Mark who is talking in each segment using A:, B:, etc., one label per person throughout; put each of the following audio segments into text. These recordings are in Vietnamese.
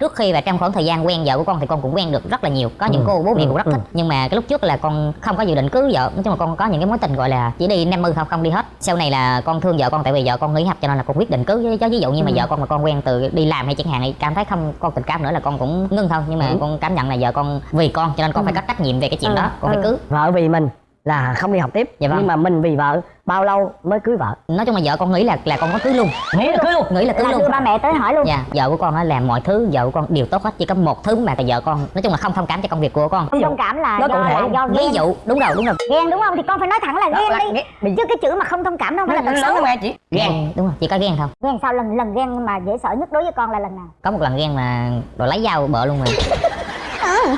A: trước khi và trong khoảng thời gian quen vợ của con thì con cũng quen được rất là nhiều có những
B: Ừ,
A: cô bố mẹ
B: ừ,
A: cũng rất
B: ừ.
A: thích nhưng mà cái lúc trước là con không có dự định cưới vợ nói chung là con có những cái mối tình gọi là chỉ đi năm mươi không không đi hết sau này là con thương vợ con tại vì vợ con nghỉ học cho nên là con quyết định cưới cho ví dụ như mà
B: Ừ.
A: vợ con mà con quen từ đi làm hay chẳng hạn thì cảm thấy không con tình cảm nữa là con cũng ngưng thôi nhưng mà
B: Ừ.
A: con cảm nhận là vợ con vì con cho nên con
B: Ừ.
A: phải có trách nhiệm về cái chuyện
B: Ừ,
A: đó con
B: ừ.
A: phải cưới
B: vợ vì mình là không đi học tiếp
A: Dạ vâng.
B: nhưng mà mình vì vợ bao lâu mới cưới vợ?
A: Nói chung là vợ con nghĩ là là con có cưới luôn.
B: Nghĩ là cưới luôn?
A: Nghĩ là cưới
C: là
A: luôn.
C: đưa ba mẹ tới hỏi luôn.
A: Dạ vợ của con nó làm mọi thứ vợ của con đều tốt hết chỉ có một thứ mà tại vợ con. Nói chung là không thông cảm cho công việc của con.
C: Không thông cảm là
B: Nói
C: do là do
A: ví dụ đúng rồi đúng rồi.
C: Ghen đúng không? Thì con phải nói thẳng là
B: Đó
C: ghen
B: là
C: đi. Chứ cái chữ mà không thông cảm đâu phải là tật xấu
B: mà chị.
A: Ghen. Đúng rồi chỉ có ghen thôi.
C: Ghen sao? Lần lần ghen mà dễ sợ nhất đối với con là lần nào?
A: Có một lần ghen mà rồi lấy dao bợ luôn mà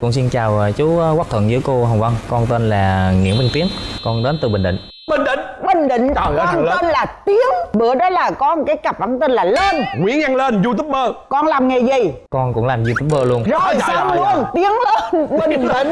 D: Con xin chào ờ, chú ờ, Quốc Thuận với cô Hồng Vân. Con tên là Nguyễn Văn Tiến. Con đến từ Bình Định.
E: Bình Định
F: Bình Định.
E: Trời ơi,
F: con tên là Tiến. Bữa đó là con cái cặp ẩn tên là Lên.
E: Nguyễn Văn Lên youtuber.
F: Con làm nghề gì?
D: Con cũng làm youtuber luôn.
F: Rồi
E: Trời
F: xong
E: ơi,
F: luôn. Tiến lên Bình Định.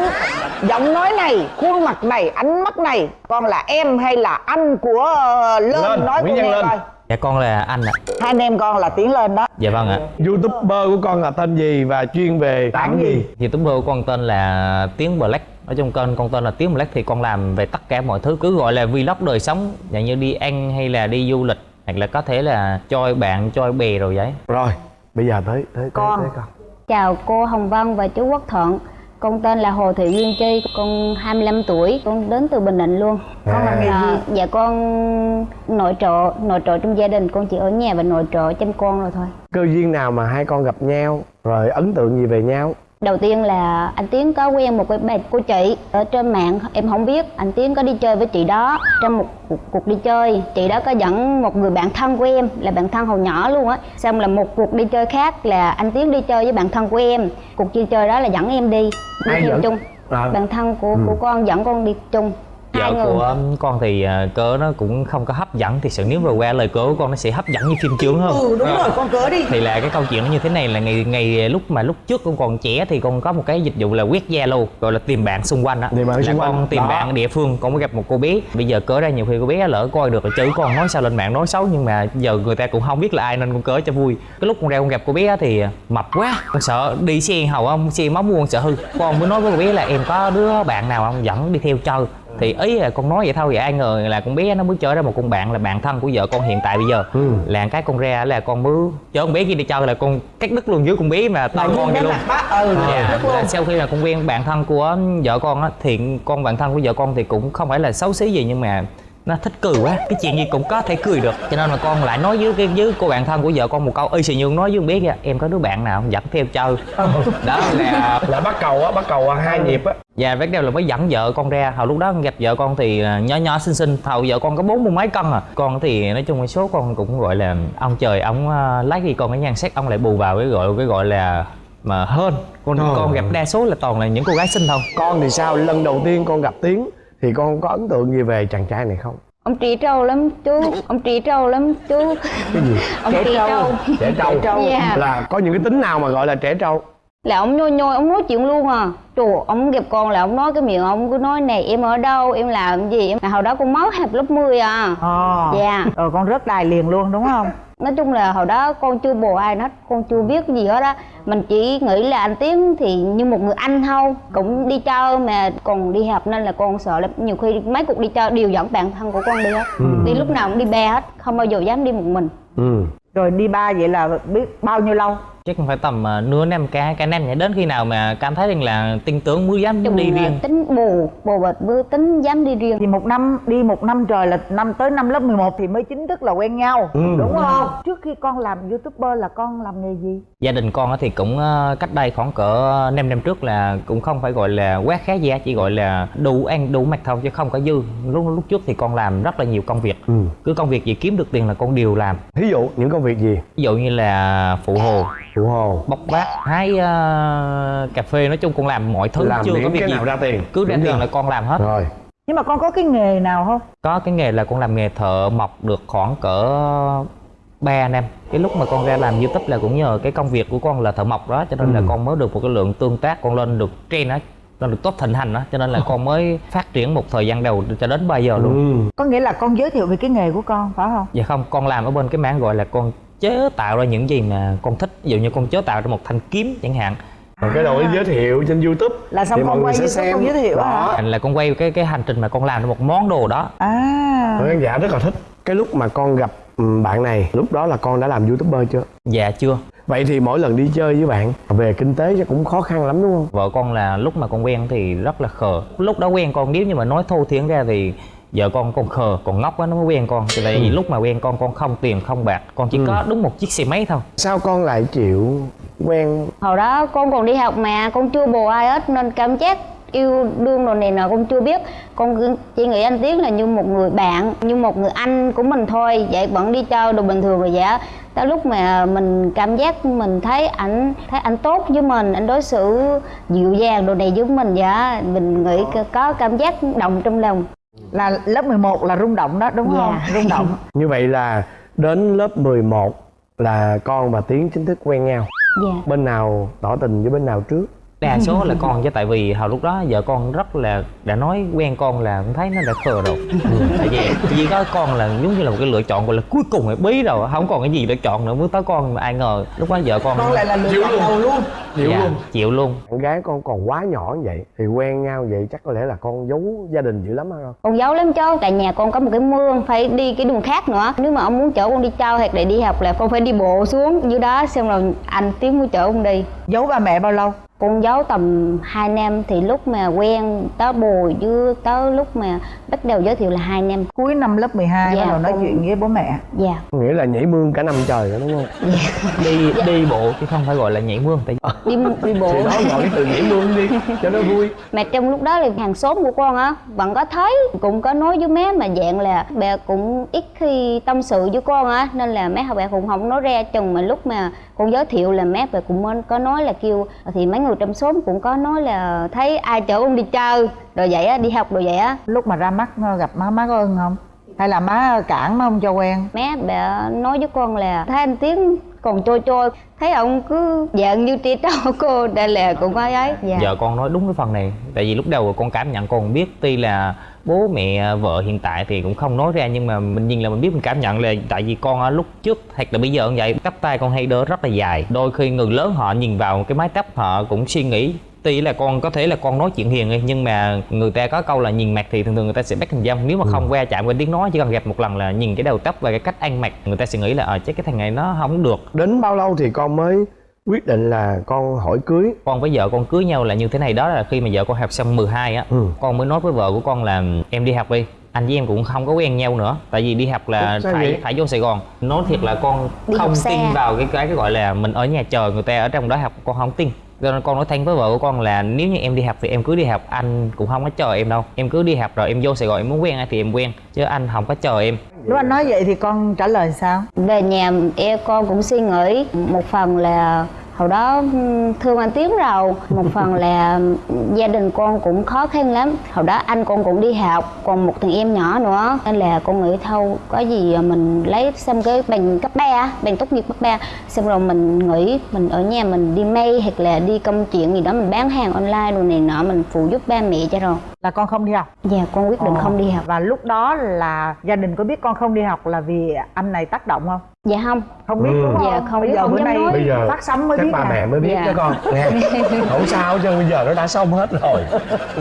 F: Giọng nói này Khuôn mặt này Ánh mắt này Con là em hay là anh của ờ, Lên,
E: Lên,
F: Nói
E: Nguyễn Văn Lên.
F: coi
D: Dạ con là anh ạ.
F: Hai anh em con là Tiến lên đó.
D: Dạ vâng ạ.
E: Youtuber của con là tên gì và chuyên về tảng gì?
D: Youtuber của con tên là Tiến Black. Ở trong kênh con tên là Tiến Black thì con làm về tất cả mọi thứ. Cứ gọi là vlog đời sống Dạng như đi ăn hay là đi du lịch Hoặc là có thể là choi bạn, choi bè rồi vậy.
E: Rồi bây giờ tới tới
F: Con.
E: tới, tới con.
G: Chào cô Hồng Vân và chú Quốc Thuận Con tên là Hồ Thị Duyên Chi Con 25 tuổi Con đến từ Bình Định luôn.
F: Con làm nghề
G: À,
F: gì
G: Dạ con nội trợ Nội trợ trong gia đình Con chỉ ở nhà và nội trợ chăm con rồi thôi.
E: Cơ duyên nào mà hai con gặp nhau rồi ấn tượng gì về nhau
G: Đầu tiên là anh Tiến có quen một cái bà cô chị Ở trên mạng em không biết. Anh Tiến có đi chơi với chị đó Trong một cuộc, cuộc đi chơi. Chị đó có dẫn một người bạn thân của em Là bạn thân hồi nhỏ luôn á. Xong là một cuộc đi chơi khác là anh Tiến đi chơi với bạn thân của em. Cuộc đi chơi đó là dẫn em đi Đi
E: Ai
G: theo
E: dẫn?
G: chung.
E: À.
G: bạn thân của của con dẫn con đi chung
D: Vợ
G: người
D: của con thì ờ, cỡ nó cũng không có hấp dẫn. Thì sự nếu mà qua lời cỡ của con nó sẽ hấp dẫn như phim chướng hơn
F: Ừ đúng rồi con cỡ đi.
D: Thì là cái câu chuyện nó như thế này là ngày ngày lúc mà lúc trước con còn trẻ thì con có một cái dịch vụ là quét Zalo gọi là tìm bạn xung quanh
E: bạn
D: là
E: xung quanh.
D: con tìm
E: Đó.
D: bạn địa phương con mới gặp một cô bé. Bây giờ cỡ ra nhiều khi cô bé lỡ coi được là chữ con nói sao lên mạng nói xấu nhưng mà giờ người ta cũng không biết là ai nên con cỡ cho vui. Cái lúc con ra con gặp cô bé á thì mập quá con sợ đi xe hầu không xe máu mua con sợ hư. Con mới nói với cô bé là em có đứa bạn nào không? Dẫn đi theo chơi thì ý là con nói vậy thôi vậy ai ngờ là con bé nó mới chơi ra một con bạn là bạn thân của vợ con hiện tại bây giờ.
E: Ừ.
D: là cái con ra là con mới chở con bé kia đi chơi là con cắt đứt luôn dưới con bé mà tay con vậy luôn.
F: ừ luôn
D: là sau khi mà con quen bạn thân của vợ con á thì con bạn thân của vợ con thì cũng không phải là xấu xí gì nhưng mà nó thích cười quá cái chuyện gì cũng có thể cười được. Cho nên mà con lại nói với cái với cô bạn thân của vợ con một câu y xì như con nói với con bé kia em có đứa bạn nào không? Dẫn theo chơi. Đó là
E: là bắt cầu á bắt cầu hai nhịp á.
D: Và bắt đầu là mới dẫn vợ con ra. Hồi lúc đó gặp vợ con thì à, nhỏ nhỏ xinh xinh. Thầu vợ con có bốn mươi mấy cân à. Con thì nói chung cái số con cũng gọi là ông trời ông à, lấy đi con cái nhan sắc ông lại bù vào cái gọi cái gọi là mà hơn con
E: Trời
D: con gặp
E: ơi.
D: đa số là toàn là những cô gái xinh thôi.
E: Con thì sao? Lần đầu tiên con gặp tiến thì con có ấn tượng gì về chàng trai này không?
G: Ông trí trâu lắm chú ông trí trâu lắm chú.
E: Cái gì?
G: Ông trí trâu.
E: Trẻ trâu.
G: Dạ.
E: là có những cái tính nào mà gọi là trẻ trâu?
G: Là ông nhoi nhoi ông nói chuyện luôn à. Trời ông gặp con là ông nói cái miệng ông cứ nói này em ở đâu em làm gì? Em hồi đó con mới học lớp 10 à.
H: Ờ.
G: dạ.
H: Rồi con rớt đài liền luôn đúng không?
G: Nói chung là hồi đó con chưa bồ ai hết con chưa biết cái gì hết á. Mình chỉ nghĩ là anh tiến thì như một người anh thôi cũng đi chơi mà còn đi học nên là con sợ lắm nhiều khi mấy cuộc đi chơi đều dẫn bạn thân của con đi hết. Đi lúc nào cũng đi be hết không bao giờ dám đi một mình.
E: Ừ.
H: Rồi đi ba vậy là biết bao nhiêu lâu?
D: Chắc phải tầm à, nửa năm cả cả năm nhỉ đến khi nào mà cảm thấy rằng là tin tưởng mới dám
G: chung
D: đi
G: là
D: riêng.
G: tính bồ bồ bịch bư tính dám đi riêng.
H: Thì một năm đi một năm trời là năm tới năm lớp 11 thì mới chính thức là quen nhau
E: Ừ.
H: Đúng không? Trước khi con làm youtuber là con làm nghề gì?
D: gia đình con á thì cũng ờ, cách đây khoảng cỡ 5 năm trước là cũng không phải gọi là quá khá hết, chỉ gọi là đủ ăn đủ mặc thôi chứ không có dư. Lúc lúc trước thì con làm rất là nhiều công việc.
E: Ừ.
D: Cứ công việc gì kiếm được tiền là con đều làm.
E: Thí dụ những công việc gì?
D: Ví dụ như là phụ hồ
E: phụ hồ.
D: Bốc vác hái ờ, cà phê nói chung con làm mọi thứ
E: làm
D: chưa có việc
E: cái
D: gì
E: nào ra tiền.
D: cứ ra tiền là con làm hết.
E: Rồi.
H: Nhưng mà con có cái nghề nào không?
D: có cái nghề là con làm nghề thợ mộc được khoảng cỡ 3 năm cái lúc mà con ra làm youtube là cũng nhờ cái công việc của con là thợ mộc đó cho nên là
E: Ừ.
D: con mới được một cái lượng tương tác con lên được trend á nó được tốt thịnh hành đó cho nên là con mới phát triển một thời gian đầu cho đến bây giờ luôn.
E: Ừ.
H: có nghĩa là con giới thiệu về cái nghề của con phải không?
D: Dạ không con làm ở bên cái mảng gọi là con chế tạo ra những gì mà con thích. Ví dụ như con chế tạo ra một thanh kiếm chẳng hạn.
E: Còn cái đội giới thiệu trên youtube.
H: Là xong con quay
E: sẽ
H: youtube
E: xem.
H: con giới thiệu hả?
D: Thành là con quay cái cái hành trình mà con làm ra một món đồ đó.
H: À.
E: Khán giả rất là thích. Cái lúc mà con gặp ừ, bạn này lúc đó là con đã làm youtuber chưa?
D: Dạ chưa.
E: Vậy thì mỗi lần đi chơi với bạn về kinh tế chắc cũng khó khăn lắm đúng không?
D: Vợ con là lúc mà con quen thì rất là khờ. Lúc đó quen con nếu như mà nói thô thiển ra thì vợ con con khờ còn ngốc quá nó mới quen con. Thì tại vì lúc mà quen con con không tiền không bạc. Con chỉ
E: Ừ.
D: có đúng một chiếc xe máy thôi.
E: Sao con lại chịu quen?
G: Hồi đó con còn đi học mà con chưa bồ ai hết nên cảm giác yêu đương đồ này nọ con chưa biết. Con chỉ nghĩ anh tiến là như một người bạn như một người anh của mình thôi. Vậy vẫn đi chơi đồ bình thường rồi vậy á. tới lúc mà mình cảm giác mình thấy ảnh thấy anh tốt với mình anh đối xử dịu dàng đồ này với mình vậy á, mình nghĩ có cảm giác động trong lòng
H: là lớp 11 là rung động đó đúng
G: Dạ.
H: không rung động.
E: Như vậy là đến lớp 11 là con và tiến chính thức quen nhau.
G: Dạ.
E: Bên nào tỏ tình với bên nào trước
D: đa số là con chứ tại vì hồi lúc đó vợ con rất là đã nói quen con là cũng thấy nó đã khờ rồi. Tại vì chỉ có con là giống như là một cái lựa chọn gọi là cuối cùng là bí rồi không còn cái gì để chọn nữa mới tới con mà ai ngờ lúc đó vợ con
H: con lại là lựa chọn đầu luôn.
E: Chịu
D: dạ,
E: luôn.
D: chịu luôn.
E: Bạn gái con còn quá nhỏ như vậy thì quen nhau vậy chắc có lẽ là con giấu gia đình dữ lắm hay không
G: con giấu lắm chứ tại nhà con có một cái mương phải đi cái đường khác nữa. Nếu mà ông muốn chở con đi chơi hoặc là đi học là con phải đi bộ xuống dưới đó xong rồi anh tiến mới chở con đi.
H: Giấu ba mẹ bao lâu
G: con giấu tầm 2 năm thì lúc mà quen tới bồ với tới lúc mà bắt đầu giới thiệu là 2 năm.
H: Cuối năm lớp 12
G: Dạ,
H: bắt đầu nói
G: con-
H: chuyện với bố mẹ.
G: Dạ.
E: Nghĩa là nhảy mương cả năm trời đó đúng không?
D: Đi đi bộ chứ không phải gọi là nhảy mương tại
G: đi đi bộ.
E: Thì đó gọi cái từ nhảy mương đi cho nó vui.
G: Mà trong lúc đó là hàng xóm của con á vẫn có thấy cũng có nói với má mà dạng là bà cũng ít khi tâm sự với con á nên là má bà cũng không nói ra. Chừng mà lúc mà con giới thiệu là má bà cũng có nói là kêu thì mấy người trong xóm cũng có nói là thấy ai chở con đi chơi rồi vậy á đi học rồi vậy á.
H: Lúc mà ra mắt ờ, gặp má má có ưng không? Hay là má cản má không cho quen?
G: Má bà nói với con là thấy anh tiến còn trôi trôi thấy ông cứ dạng như trẻ trâu cô đây là cũng có ấy. Dạ.
D: Vợ con nói đúng cái phần này tại vì lúc đầu con cảm nhận con biết tuy là bố mẹ vợ hiện tại thì cũng không nói ra nhưng mà mình nhìn là mình biết mình cảm nhận là tại vì con lúc trước hoặc là bây giờ cũng vậy cắp tay con hay đỡ rất là dài. Đôi khi người lớn họ nhìn vào cái mái tóc họ cũng suy nghĩ tuy là con có thể là con nói chuyện hiền nhưng mà người ta có câu là nhìn mặt thì thường thường người ta sẽ bắt hình dâm nếu mà không qua chạm qua tiếng nói chỉ cần gặp một lần là nhìn cái đầu tóc và cái cách ăn mặc người ta sẽ nghĩ là ờ chắc cái thằng này nó không được.
E: Đến bao lâu thì con mới quyết định là con hỏi cưới
D: con với vợ con cưới nhau là như thế này đó là khi mà vợ con học xong 12 á
E: Ừ.
D: con mới nói với vợ của con là em đi học đi anh với em cũng không có quen nhau nữa tại vì đi học là
E: sao
D: phải
E: vậy?
D: phải vô sài gòn nói thiệt là con
G: Đi
D: không tin vào cái cái cái gọi là mình ở nhà chờ người ta ở trong đó học con không tin cho nên con nói thanh với vợ của con là nếu như em đi học thì em cứ đi học anh cũng không có chờ em đâu. Em cứ đi học rồi em vô sài gòn em muốn quen ai thì em quen chứ anh không có chờ em.
H: Lúc anh nói vậy thì con trả lời sao?
G: Về nhà em con cũng suy nghĩ một phần là hồi đó thương anh tiến rồi. Một phần là gia đình con cũng khó khăn lắm. Hồi đó anh con cũng đi học còn một thằng em nhỏ nữa. Nên là con nghĩ thôi có gì mình lấy xong cái bằng cấp 3 bằng tốt nghiệp cấp 3 xong rồi mình nghĩ mình ở nhà mình đi may hoặc là đi công chuyện gì đó mình bán hàng online đồ này nọ mình phụ giúp ba mẹ cho rồi.
H: Là con không đi học?
G: Dạ con quyết định
H: Ờ.
G: không đi học.
H: Và lúc đó là gia đình có biết con không đi học là vì anh này tác động không
G: dạ không
H: không biết
E: Ừ.
H: đúng không
G: Dạ, không
H: bây giờ
G: không
H: bữa nay
G: nói.
E: bây giờ
H: phát sóng mới biết
E: ba
H: à.
E: mẹ mới biết
G: Dạ.
E: cho con nghe không sao chứ bây giờ nó đã xong hết rồi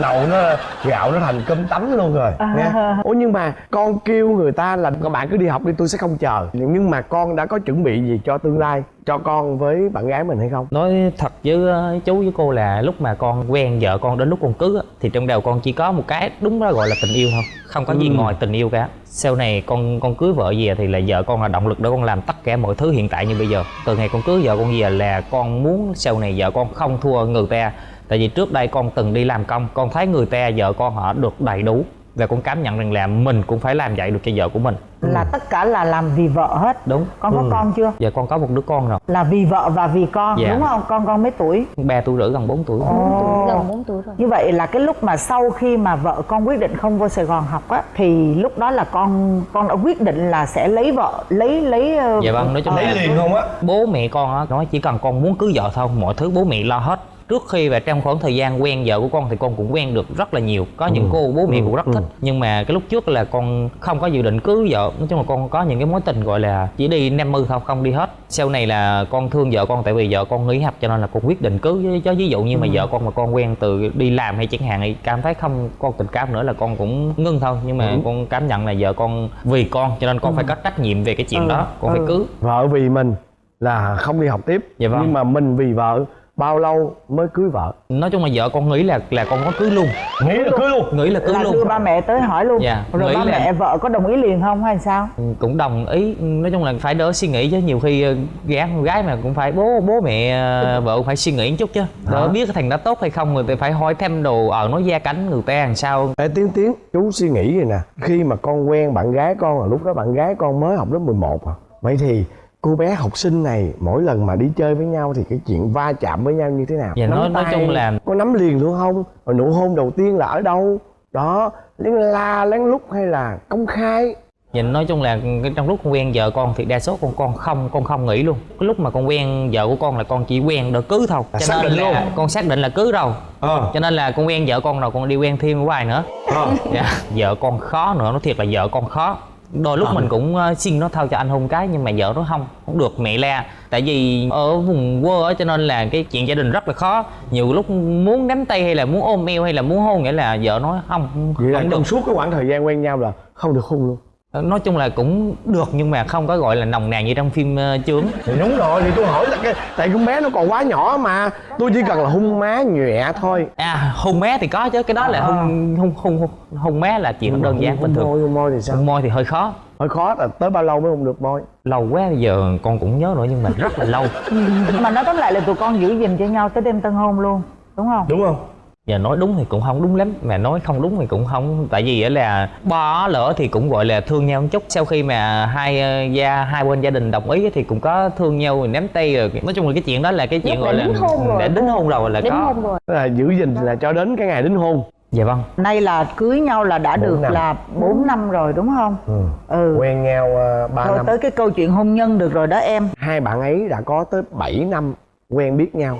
E: nậu nó gạo nó thành cơm tấm luôn rồi
H: À.
E: nghe ủa nhưng mà con kêu người ta là các bạn cứ đi học đi tôi sẽ không chờ nhưng mà con đã có chuẩn bị gì cho tương lai cho con với bạn gái mình hay không?
D: Nói thật với ờ, chú với cô là lúc mà con quen vợ con đến lúc con cưới á, thì trong đầu con chỉ có một cái đúng đó gọi là tình yêu thôi không có gì
E: Ừ.
D: ngoài tình yêu cả. Sau này con con cưới vợ về thì là vợ con là động lực để con làm tất cả mọi thứ hiện tại như bây giờ. Từ ngày con cưới vợ con về là con muốn sau này vợ con không thua người ta. Tại vì trước đây con từng đi làm công con thấy người ta vợ con họ được đầy đủ và con cảm nhận rằng là mình cũng phải làm vậy được cho vợ của mình.
H: Là tất cả là làm vì vợ hết.
D: Đúng.
H: Con có
E: Ừ.
H: con chưa?
D: Giờ con có một đứa con rồi.
H: Là vì vợ và vì con
D: Dạ.
H: đúng không? Con con mấy tuổi?
D: Ba tuổi rưỡi gần 4 tuổi.
H: Ồ.
G: gần 4 tuổi rồi.
H: Như vậy là cái lúc mà sau khi mà vợ con quyết định không vô Sài Gòn học á thì lúc đó là con con đã quyết định là sẽ lấy vợ lấy lấy ờ,
D: Dạ vâng, nói chung
H: ờ,
D: là-
E: không á?
D: bố mẹ con á nói chỉ cần con muốn cưới vợ thôi mọi thứ bố mẹ lo hết trước khi và trong khoảng thời gian quen vợ của con thì con cũng quen được rất là nhiều. Có những cô bố mẹ cũng rất thích. Nhưng mà cái lúc trước là con không có dự định cưới vợ. Nói chung là con có những cái mối tình gọi là chỉ đi năm mươi thôi không đi hết. Sau này là con thương vợ con tại vì vợ con nghỉ học cho nên là con quyết định cưới. Với ví dụ như mà vợ con mà con quen từ đi làm hay chẳng hạn thì cảm thấy không con tình cảm nữa là con cũng ngưng thôi. Nhưng mà con cảm nhận là vợ con vì con cho nên con phải có trách nhiệm về cái chuyện đó. Con phải cưới.
E: Vợ vì mình là không đi học tiếp.
D: Dạ vâng.
E: nhưng mà mình vì vợ bao lâu mới cưới vợ?
D: Nói chung là vợ con nghĩ là là con có cưới luôn.
E: Nghĩ là cưới luôn?
D: Nghĩ là cưới
H: là
D: luôn.
H: đưa ba mẹ tới hỏi luôn.
D: Dạ,
H: rồi ba
D: là-
H: mẹ vợ có đồng ý liền không hay sao?
D: Ừ, cũng đồng ý. Nói chung là phải đỡ suy nghĩ chứ. Nhiều khi ờ, gái con gái mà cũng phải bố bố mẹ ờ, vợ cũng phải suy nghĩ một chút chứ. Đỡ biết cái thằng đó tốt hay không người ta phải hỏi thêm đồ ở nói gia cảnh người ta làm sao.
E: Ê Tiến Tiến, chú suy nghĩ vậy nè. Khi mà con quen bạn gái con là lúc đó bạn gái con mới học lớp 11 à. Vậy thì cô bé học sinh này mỗi lần mà đi chơi với nhau thì cái chuyện va chạm với nhau như thế nào?
D: Dạ,
E: Nắm
D: nói- nói
E: tay,
D: chung là-
E: Có nắm liền luôn không? Rồi nụ hôn đầu tiên là ở đâu? Đó, lén la lén lút hay là công khai?
D: Nhìn nói chung là trong lúc con quen vợ con thì đa số con con không con không nghĩ luôn cái lúc mà con quen vợ của con là con chỉ quen để cưới thôi
E: Là
D: cho
E: xác
D: nên
E: định
D: là
E: luôn.
D: con xác định là cưới rồi
E: Ờ
D: cho nên là con quen vợ con rồi con đi quen thêm hoài nữa
E: Ờ
D: dạ vợ con khó nữa nói thiệt là vợ con khó đôi lúc
E: Ờ.
D: mình cũng ờ, xin nó thôi cho anh hôn cái nhưng mà vợ nó không không được mẹ la tại vì ở vùng quê cho nên là cái chuyện gia đình rất là khó. Nhiều lúc muốn nắm tay hay là muốn ôm eo hay là muốn hôn nghĩa là vợ nói không
E: Vậy là trong suốt cái khoảng thời gian quen nhau là không được hôn luôn
D: nói chung là cũng được nhưng mà không có gọi là nồng nàn như trong phim uh, chướng.
E: Thì đúng rồi thì tôi hỏi là cái tại con bé nó còn quá nhỏ mà tôi chỉ cần là hung má nhẹ thôi.
D: À hôn mé thì có chứ cái đó là hôn hôn hôn hôn, hôn mé là chuyện đơn giản bình thường.
E: môi hôn môi thì sao?
D: Hôn môi thì hơi khó.
E: Hơi khó là tới bao lâu mới hôn được môi?
D: Lâu quá bây giờ con cũng nhớ nữa nhưng mà rất là lâu.
H: Mà nói tóm lại là tụi con giữ gìn cho nhau tới đêm tân hôn luôn đúng không?
E: Đúng không
D: giờ nói đúng thì cũng không đúng lắm. Mà nói không đúng thì cũng không tại vì á là bo lỡ thì cũng gọi là thương nhau một chút. Sau khi mà hai ờ, gia hai bên gia đình đồng ý thì cũng có thương nhau rồi ném tay rồi. Nói chung là cái chuyện đó là cái chuyện
G: Lúc
D: gọi là
G: đính hôn rồi.
D: đã đính hôn rồi là
G: đính
D: có.
G: hôn rồi.
E: Là giữ gìn là cho đến cái ngày đính hôn.
D: Dạ vâng.
H: Nay là cưới nhau là đã
E: Bốn
H: được
E: năm.
H: là 4 năm rồi đúng không?
E: Ừ.
H: ừ.
E: Quen nhau uh, 3
H: rồi
E: năm.
H: tới cái câu chuyện hôn nhân được rồi đó em.
E: Hai bạn ấy đã có tới 7 năm quen biết nhau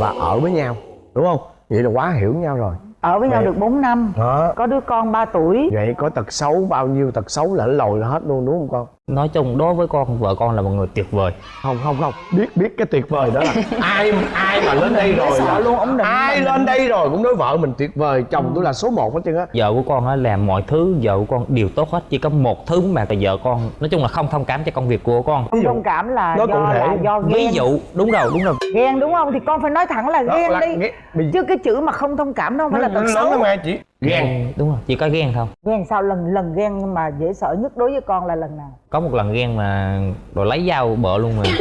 E: và ở với nhau đúng không vậy là quá hiểu nhau rồi.
H: Ở với nhau
E: Vậy-
H: được 4 năm.
E: Đó
H: có đứa con 3 tuổi.
E: Vậy có tật xấu bao nhiêu tật xấu là lồi hết luôn đúng không con
D: nói chung đối với con vợ con là một người tuyệt vời.
E: Không không không. Biết biết cái tuyệt vời đó là ai ai mà lên đây rồi
H: sợ
E: là
H: luôn, định
E: ai lên đây rồi cũng nói vợ mình tuyệt vời chồng tôi là số 1 hết trơn á.
D: Vợ của con á làm mọi thứ vợ của con đều tốt hết chỉ có một thứ mà tại vợ con. Nói chung là không thông cảm cho công việc của con.
H: Không thông cảm là
E: nói cụ
H: do
E: thể.
H: là do ghen.
D: ví dụ đúng rồi đúng rồi.
H: Ghen đúng không? Thì con phải nói thẳng là
E: Đó
H: ghen
E: là
H: đi. chứ cái chữ mà không thông cảm đâu phải là tật
E: lớn
H: xấu.
E: lắm mà chị ghen.
D: Đúng rồi. Chỉ có ghen thôi
H: ghen sao? Lần lần ghen mà dễ sợ nhất đối với con là lần nào?
D: Có một lần ghen mà rồi lấy dao bợ luôn mà.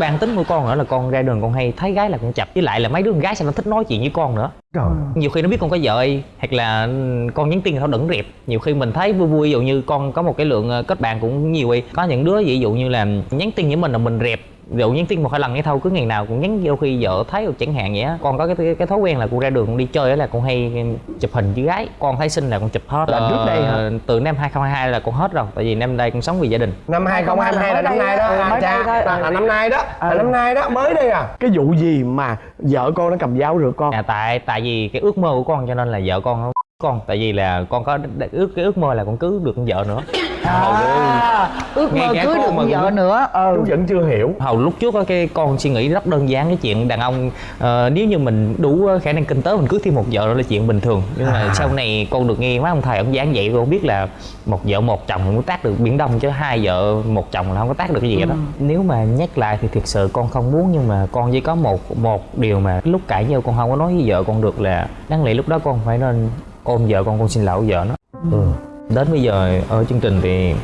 D: Bản tính của con nữa là con ra đường con hay thấy gái là con chập. Với lại là mấy đứa con gái sao nó thích nói chuyện với con nữa?
E: Trời.
D: Nhiều khi nó biết con có vợ hay hoặc là con nhắn tin thì nó đừng rẹp. Nhiều khi mình thấy vui vui ví dụ như con có một cái lượng ờ, kết bạn cũng nhiều đi. Có những đứa ví dụ như là nhắn tin với mình là mình rẹp ví dụ nhắn tin một hai lần cái thôi cứ ngày nào cũng nhắn vô khi vợ thấy rồi chẳng hạn vậy á. Con có cái cái thói quen là con ra đường con đi chơi á là con hay chụp hình với gái. Con thấy xinh là con chụp hết.
E: Là trước đây hả?
D: Ờ, từ năm 2022 là con hết rồi tại vì năm đây con sống vì gia đình.
E: Năm 2022 là năm nay đó.
H: Ừ,
E: à,
H: mới
E: cha
H: đây thôi.
E: là, năm nay đó. Là
H: Ừ.
E: năm nay đó mới đây à. Cái vụ gì mà vợ con nó cầm dao rượt con?
D: À, tại tại vì cái ước mơ của con cho nên là vợ con nó con. Tại vì là con có ước cái ước mơ là con cưới được con vợ nữa.
H: À, ước mơ cưới
D: con
H: được
D: mà
H: vợ
D: cũng-
H: nữa. Ừ.
E: Chú vẫn chưa hiểu.
D: Hầu lúc trước á, cái con suy nghĩ rất đơn giản cái chuyện đàn ông ờ, nếu như mình đủ ờ, khả năng kinh tế mình cưới thêm một vợ đó là chuyện bình thường. Nhưng mà sau này con được nghe mấy ông thầy ông giảng dạy con biết là một vợ một chồng mới tác được biển đông chứ hai vợ một chồng là không có tác được cái gì hết đó nếu mà nhắc lại thì thực sự con không muốn nhưng mà con chỉ có một một điều mà lúc cãi nhau con không có nói với vợ con được là đáng lẽ lúc đó con phải nên ôm vợ con con xin lỗi vợ nó.
E: Ừ.
D: đến bây giờ, ở chương trình thì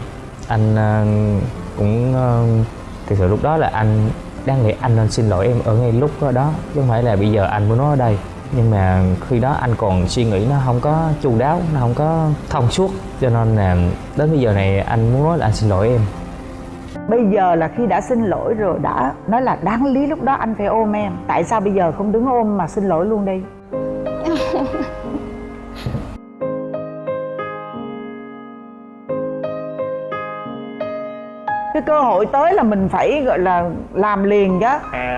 D: anh ờ, cũng ờ, thực sự lúc đó là anh đáng lẽ anh nên xin lỗi em ở ngay lúc đó chứ không phải là bây giờ anh mới nói ở đây. Nhưng mà khi đó anh còn suy nghĩ nó không có chu đáo, nó không có thông suốt. Cho nên là đến bây giờ này anh muốn nói là anh xin lỗi em.
H: Bây giờ là khi đã xin lỗi rồi, đã nói là đáng lý lúc đó anh phải ôm em. Tại sao bây giờ không đứng ôm mà xin lỗi luôn đi? Cái cơ hội tới là mình phải gọi là làm liền chứ.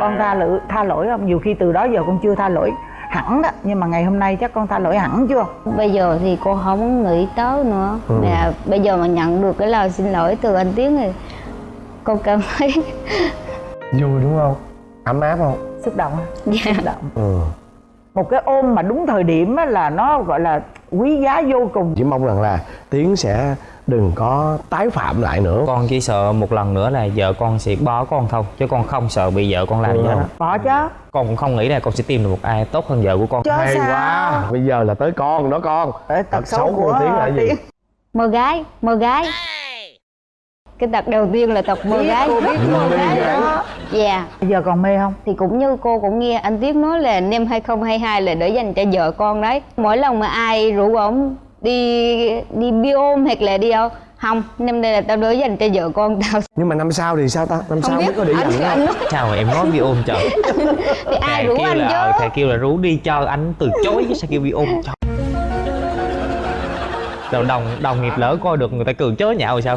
H: Con tha lỗi tha lỗi không? Nhiều khi từ đó giờ con chưa tha lỗi hẳn đó nhưng mà ngày hôm nay chắc con tha lỗi hẳn chưa?
G: Bây giờ thì cô không nghĩ tới nữa. Mà bây giờ mà nhận được cái lời xin lỗi từ anh tiến thì con cảm thấy
E: vui đúng không? Ấm áp không?
H: Xúc động
G: dạ.
H: Xúc động.
E: Ừ.
H: Một cái ôm mà đúng thời điểm á là nó gọi là quý giá vô cùng.
E: Chỉ mong rằng là tiến sẽ đừng có tái phạm lại nữa.
D: Con chỉ sợ một lần nữa là vợ con sẽ bỏ con thôi chứ con không sợ bị vợ con làm gì hết
H: bỏ chứ.
D: Con cũng không nghĩ là con sẽ tìm được một ai tốt hơn vợ của con.
H: Chứ
E: hay
H: sao?
E: quá. Bây giờ là tới con đó con.
H: Để tật xấu của
E: tiến là gì?
G: Mơ gái mơ gái. Cái tật đầu tiên là tật mơ gái.
H: cô biết
G: mơ
H: mơ
G: gái
H: gái.
G: đó. Dạ.
H: Bây giờ còn mê không?
G: Thì cũng như cô cũng nghe anh Tiến nói là năm 2022 là để dành cho vợ con đấy. Mỗi lần mà ai rủ ổng đi đi biôm hoặc là đi đâu? Không năm nay là tao để dành cho vợ con tao.
E: Nhưng mà năm sau thì sao ta? Năm
G: không
E: sau mới
G: biết
E: có để
G: anh,
E: dành
G: anh nói.
D: Sao mà em nói bị ôm trời
G: thì ai
D: thầy
G: rủ
D: kêu
G: anh
D: là ờ,
G: chứ
D: thầy kêu là rủ đi cho anh từ chối chứ sao kêu bị ôm trời rồi đồng đồng nghiệp lỡ coi được người ta cười chớ nhạo rồi sao?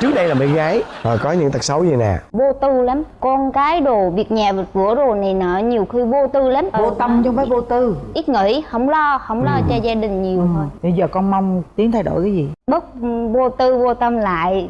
E: Trước đây là bé gái rồi có những tật xấu gì nè.
G: Vô tư lắm. Con cái đồ việc nhà việc cửa đồ này nọ nhiều khi vô tư lắm.
H: Vô tâm chứ không phải vô tư.
G: ít nghĩ không lo không lo cho gia đình nhiều thôi.
H: Bây giờ con mong tiến thay đổi cái gì?
G: Bớt vô tư vô tâm lại.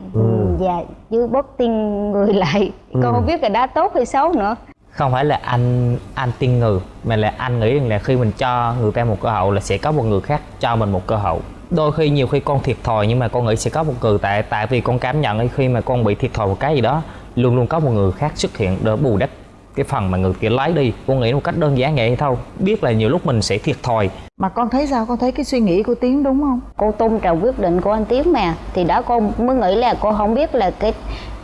G: Và chứ bớt tin người lại. Con không biết là đã tốt hay xấu nữa.
D: Không phải là anh anh tin người mà là anh nghĩ rằng là khi mình cho người ta một cơ hội là sẽ có một người khác cho mình một cơ hội đôi khi nhiều khi con thiệt thòi, nhưng mà con nghĩ sẽ có một người tại tại vì con cảm nhận khi mà con bị thiệt thòi một cái gì đó, luôn luôn có một người khác xuất hiện để bù đắp cái phần mà người kia lấy đi con nghĩ một cách đơn giản vậy thôi biết là nhiều lúc mình sẽ thiệt thòi.
H: Mà con thấy sao? Con thấy cái suy nghĩ của tiến đúng không?
G: Cô tôn trọng quyết định của anh tiến mà thì đó con mới nghĩ là cô không biết là cái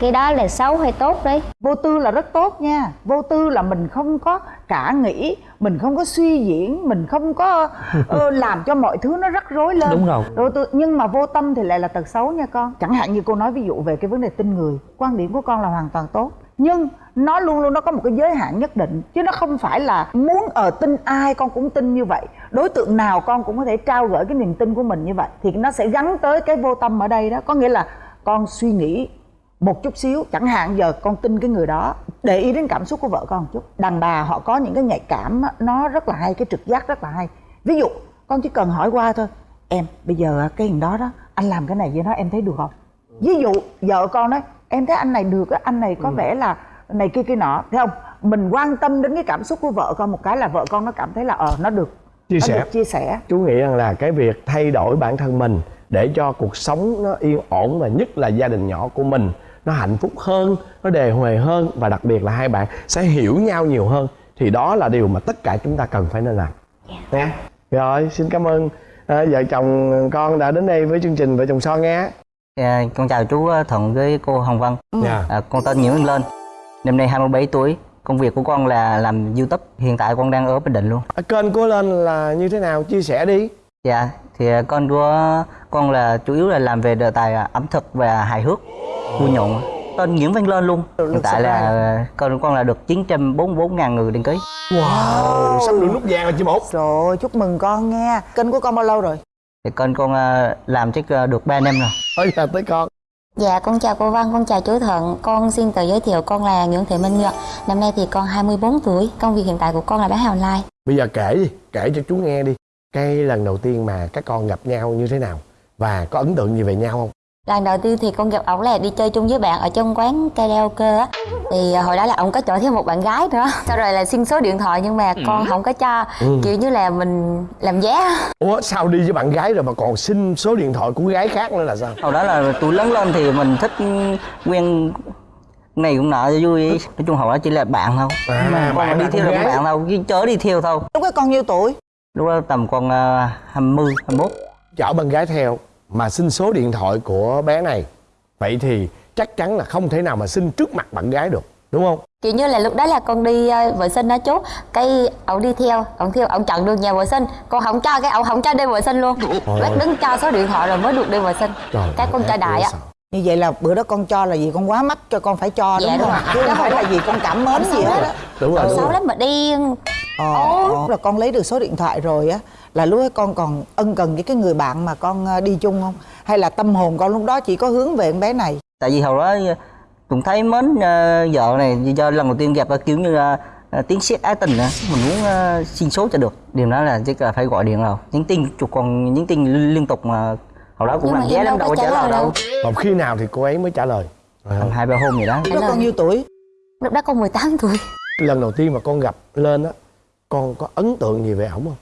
G: cái đó là xấu hay tốt đấy.
H: Vô tư là rất tốt nha. Vô tư là mình không có cả nghĩ mình không có suy diễn mình không có ờ, làm cho mọi thứ nó rắc rối lên.
D: Đúng rồi.
H: vô tư nhưng mà vô tâm thì lại là tật xấu nha con. Chẳng hạn như cô nói ví dụ về cái vấn đề tin người quan điểm của con là hoàn toàn tốt. Nhưng nó luôn luôn nó có một cái giới hạn nhất định. Chứ nó không phải là muốn ở tin ai con cũng tin như vậy. Đối tượng nào con cũng có thể trao gửi cái niềm tin của mình như vậy. Thì nó sẽ gắn tới cái vô tâm ở đây đó. Có nghĩa là con suy nghĩ một chút xíu. Chẳng hạn giờ con tin cái người đó để ý đến cảm xúc của vợ con một chút. Đàn bà họ có những cái nhạy cảm nó rất là hay cái trực giác rất là hay. Ví dụ con chỉ cần hỏi qua thôi. Em bây giờ cái hình đó đó anh làm cái này với nó em thấy được không? Ví dụ vợ con nói em thấy anh này được á, anh này có vẻ là này kia kia nọ thấy không? Mình quan tâm đến cái cảm xúc của vợ con một cái là vợ con nó cảm thấy là ờ nó được
E: chia
H: nó
E: sẻ.
H: được chia sẻ.
E: Chú nghĩ rằng là cái việc thay đổi bản thân mình để cho cuộc sống nó yên ổn và nhất là gia đình nhỏ của mình nó hạnh phúc hơn nó đề huề hơn và đặc biệt là hai bạn sẽ hiểu nhau nhiều hơn thì đó là điều mà tất cả chúng ta cần phải nên làm. Nha. Rồi xin cảm ơn à, vợ chồng con đã đến đây với chương trình vợ chồng son nghe
I: À, con chào chú ờ, Thuận với cô Hồng Vân.
E: Dạ.
I: À, con tên Nguyễn Văn Lên. Năm nay 27 tuổi. Công việc của con là làm YouTube. Hiện tại con đang ở Bình Định luôn.
E: À, kênh của lên là như thế nào chia sẻ đi
I: Dạ, thì ờ, con của con là chủ yếu là làm về đề tài ờ, ẩm thực và hài hước, vui nhộn. Tên Nguyễn Văn Lên luôn. Hiện tại là ờ, con của con là được 944 ngàn người đăng ký.
E: wow sắp được nút vàng rồi chị một
H: rồi chúc mừng con nghe kênh của con bao lâu rồi
I: Thì kênh con làm chắc được 3 năm rồi.
E: bây giờ tới con
J: Dạ, con chào cô Văn, con chào chú Thuận. Con xin tự giới thiệu con là Nguyễn Thị Minh Nhật. Năm nay thì con 24 tuổi. Công việc hiện tại của con là bán hàng online.
E: bây giờ kể đi kể cho chú nghe đi cái lần đầu tiên mà các con gặp nhau như thế nào và có ấn tượng gì về nhau không
J: Lần đầu tiên thì con gặp ổng là đi chơi chung với bạn ở trong quán karaoke á. Thì à, hồi đó là ổng có chở theo một bạn gái nữa. Sau rồi là xin số điện thoại nhưng mà con không có cho.
E: Ừ.
J: Kiểu như là mình làm giá.
E: ủa sao đi với bạn gái rồi mà còn xin số điện thoại của gái khác nữa là sao
I: Sau đó là tôi lớn lên thì mình thích quen này cũng nọ cho vui. Nói chung hồi đó chỉ là bạn thôi.
E: À,
I: mà con đi theo là
E: gái.
I: bạn thôi, chứ chớ đi theo thôi.
H: lúc đó con nhiêu tuổi
I: Lúc đó tầm con uh, 20, 21.
E: chở bạn gái theo mà xin số điện thoại của bé này vậy thì chắc chắn là không thể nào mà xin trước mặt bạn gái được đúng không
J: Kiểu như là lúc đó là con đi ờ, vệ sinh đó chú. Cái ổng đi theo, ổng theo, ổng chặn được nhà vệ sinh. Con không cho, cái ổng không cho đi vệ sinh luôn. Bác đứng cho số điện thoại rồi mới được đi vệ sinh.
E: Trời
J: Cái con cho đại á.
H: như vậy là bữa đó con cho là gì con quá mắc cho con phải cho
J: Dạ,
H: đúng không
J: rồi.
H: chứ không phải là gì con cảm mến gì hết á
E: đúng rồi
J: Xấu lắm mà điên.
H: ờ, lúc là con lấy được số điện thoại rồi á là lúc ấy con còn ân cần với cái người bạn mà con ờ, đi chung không? Hay là tâm hồn con lúc đó chỉ có hướng về con bé này?
I: Tại vì hồi đó cũng thấy mến ờ, vợ này do lần đầu tiên gặp kiểu như là ờ, tiếng sét ái tình á mình muốn ờ, xin số cho được. Điều đó là chắc là phải gọi điện rồi nhắn tin chụp còn nhắn tin liên tục mà hồi đó cũng
J: Nhưng mà
I: làm
J: em
I: vé lắm
J: đâu có
I: trả lời
J: lời
I: đâu.
E: Còn khi nào thì cô ấy mới trả lời?
I: Tầm hai ba hôm gì đó.
H: Lúc đó con nhiêu tuổi?
J: lúc đó con 18 tuổi.
E: Lần đầu tiên mà con gặp lên á con có ấn tượng gì về ổng không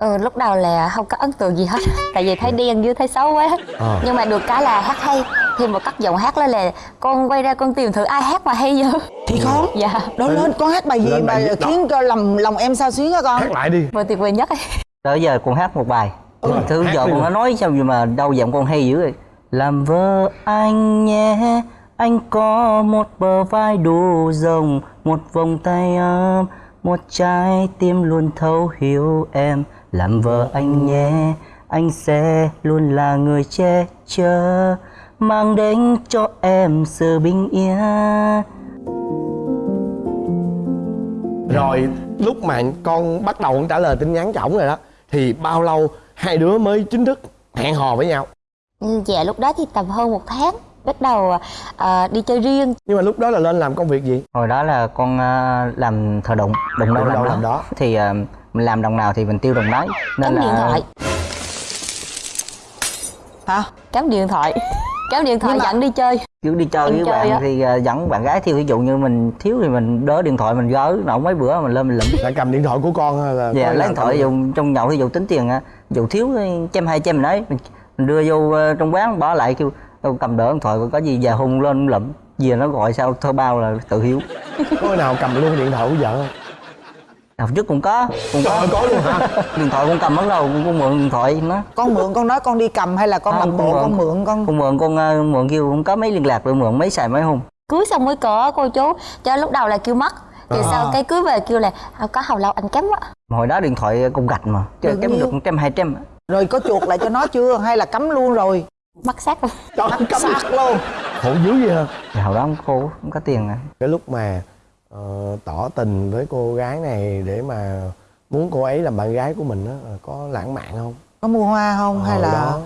J: ừ, lúc đầu là không có ấn tượng gì hết tại vì thấy đen với thấy xấu quá.
E: Ờ.
J: nhưng mà được cái là hát hay. Thêm một cắt giọng hát lên là con quay ra con tìm thử ai hát mà hay vô
H: thì con
J: dạ.
H: Đó lên con hát bài gì
E: Lên
H: mà
E: bài? Đó.
H: khiến cho lòng lòng em sao xuyến hả con?
E: Hát lại đi.
J: Vừa tuyệt vời nhất ấy.
I: tới giờ con hát một bài.
E: Ừ,
I: thứ
E: hát
I: vợ
E: đi.
I: con nó nói sao gì mà đâu giọng con hay dữ rồi làm vợ anh nhé anh có một bờ vai đủ rộng một vòng tay ấm một trái tim luôn thấu hiểu em. Làm vợ anh nhé anh sẽ luôn là người che chở mang đến cho em sự bình yên.
E: Rồi lúc mà con bắt đầu con trả lời tin nhắn cho ổng rồi đó thì bao lâu hai đứa mới chính thức hẹn hò với nhau?
J: Ừ, dạ lúc đó thì tầm hơn một tháng bắt đầu ờ, đi chơi riêng.
E: Nhưng mà lúc đó là lên làm công việc gì?
I: Hồi đó là con ờ, làm thợ đụng đụng đâu làm,
E: làm
I: đó.
E: đó.
I: thì ờ, mình làm đồng nào thì mình tiêu đồng đấy. Nên
J: cắm
I: là
J: điện thoại.
H: Hả?
J: Cắm điện thoại. Cắm điện thoại
H: Nhưng mà-
J: dẫn đi chơi.
I: Kiểu đi chơi
J: Em
I: với
J: chơi
I: bạn
J: á.
I: thì ờ, dẫn bạn gái. Theo ví dụ như mình thiếu thì mình đỡ điện thoại mình gỡ. Nổ mấy bữa mình lên mình lụm.
E: Lại cầm điện thoại của con hay là
I: dạ lấy điện thoại dùng trong nhậu thì dụ tính tiền á. Dụ thiếu thì trăm hai trăm mình đấy mình, mình đưa vô ờ, trong quán bỏ lại kêu "Đâu, cầm đỡ điện thoại có gì về hung lên lụm. Về nó gọi sao thơ bao là tự hiếu.
E: Có nào cầm luôn điện thoại của vợ không?
I: Hồi trước cũng có cũng
E: Trời
I: có
E: ơi, có luôn hả?
I: Điện thoại con cầm mất đâu con mượn điện thoại nó.
H: Con mượn con nói con đi cầm hay là con
I: Không,
H: làm bộ
I: con
H: con
I: mượn.
H: con?
I: Con mượn con ờ, mượn kêu không có mấy liên lạc rồi mượn mấy xài mấy hôm
J: cưới xong mới có cô chú. Cho lúc đầu là kêu mất. Thì
H: À.
J: sau cái cưới về kêu là "À, có hầu lâu anh kém quá.
I: Hồi đó điện thoại con gạch mà chơi
H: Được
I: kém được một trăm hai trăm.
H: Rồi có chuột lại cho nó chưa? Hay là cấm luôn rồi
J: mất xác luôn.
E: Trời cắm
H: sạc luôn.
E: Khổ dữ vậy hả?
I: Thì hồi đó không cô không có tiền à.
E: Cái lúc mà ờ, tỏ tình với cô gái này để mà muốn cô ấy làm bạn gái của mình á ờ, có lãng mạn không?
H: Có mua hoa không hay
E: Ờ,
H: là
E: đó.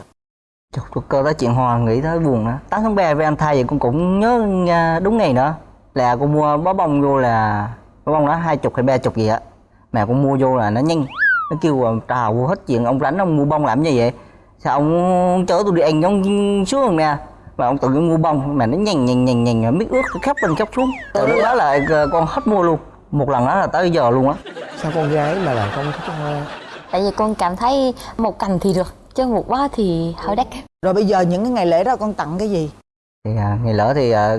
I: Trời, tôi cơ đó chuyện hòa nghĩ tới buồn nữa 8 tháng 3 với anh thay vậy con cũng nhớ nha, đúng ngày nữa là con mua bó bông vô là bó bông đó hai chục hay ba chục gì á. Mà con mua vô là nó nhanh. Nó kêu là trào hết chuyện. Ông rảnh ông mua bông làm gì vậy sao ông chở tôi đi ăn ông xuống nè. Mà ông tự nhiên mua bông mà nó nhanh nhanh nhanh nhanh biết ướt khóc lên khóc xuống. Từ lúc đó là ờ, con hết mua luôn. Một lần đó là tới giờ luôn á.
E: Sao con gái mà lại không thích hoa?
J: Tại vì con cảm thấy một cành thì được chứ một bó thì hơi đắt.
H: Rồi bây giờ những cái ngày lễ đó con tặng cái gì?
I: Thì à, ngày lỡ thì à,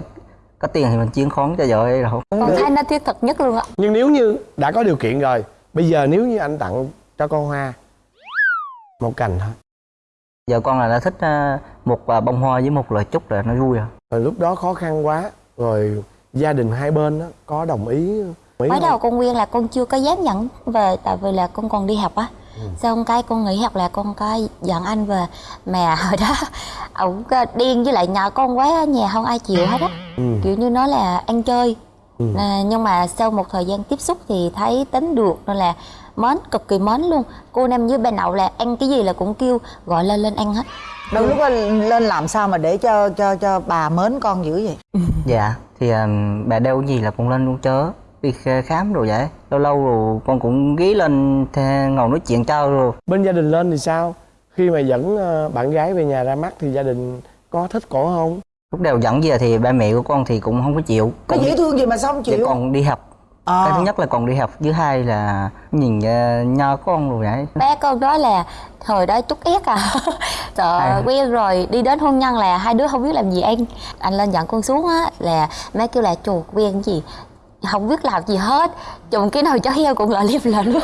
I: có tiền thì mình chiến khoán cho vợ ấy rồi
J: con thấy nó thiết thực nhất luôn á
E: nhưng nếu như đã có điều kiện rồi bây giờ nếu như anh tặng cho con hoa một cành thôi
I: giờ con là đã thích à, một à, bông hoa với một lời chúc là nó vui à
E: rồi lúc đó khó khăn quá rồi gia đình hai bên đó có đồng ý
J: mới
E: không?
J: đầu con nguyên là con chưa có dám nhận về tại vì là con còn đi học á xong cái con nghỉ học là con có dẫn anh về mà hồi đó ổng có điên với lại nhờ con quá ở nhà không ai chịu hết á
E: ừ.
J: kiểu như nó là ăn chơi
E: Ừ.
J: à, nhưng mà sau một thời gian tiếp xúc thì thấy tính được nên là mến cực kỳ mến luôn. Cô nam với bên đậu là ăn cái gì là cũng kêu gọi lên lên ăn hết.
H: Đâu lúc đó lên làm sao mà để cho cho cho bà mến con dữ vậy?
I: Dạ thì à, bà đeo cái gì là con lên luôn chớ. Đi kh- khám rồi vậy. Lâu lâu rồi con cũng ghé lên ngồi nói chuyện chơi rồi.
E: Bên gia đình lên thì sao? Khi mà dẫn ờ, bạn gái về nhà ra mắt thì gia đình có thích cổ không?
I: Lúc đầu dẫn về thì ba mẹ của con thì cũng không có chịu.
H: Có dễ thương gì mà sao không
I: để
H: chịu?
I: con đi học
H: à.
I: cái thứ nhất là còn đi học thứ hai là nhìn uh, nho con rồi vậy
J: bé con đó là thời đó chút ép à. Sợ
I: À.
J: quen rồi đi đến hôn nhân là hai đứa không biết làm gì anh. Anh lên dẫn con xuống á là má kêu là chuột quen gì? Không biết làm gì hết chùm cái nồi chó heo cũng lại liêm lên luôn.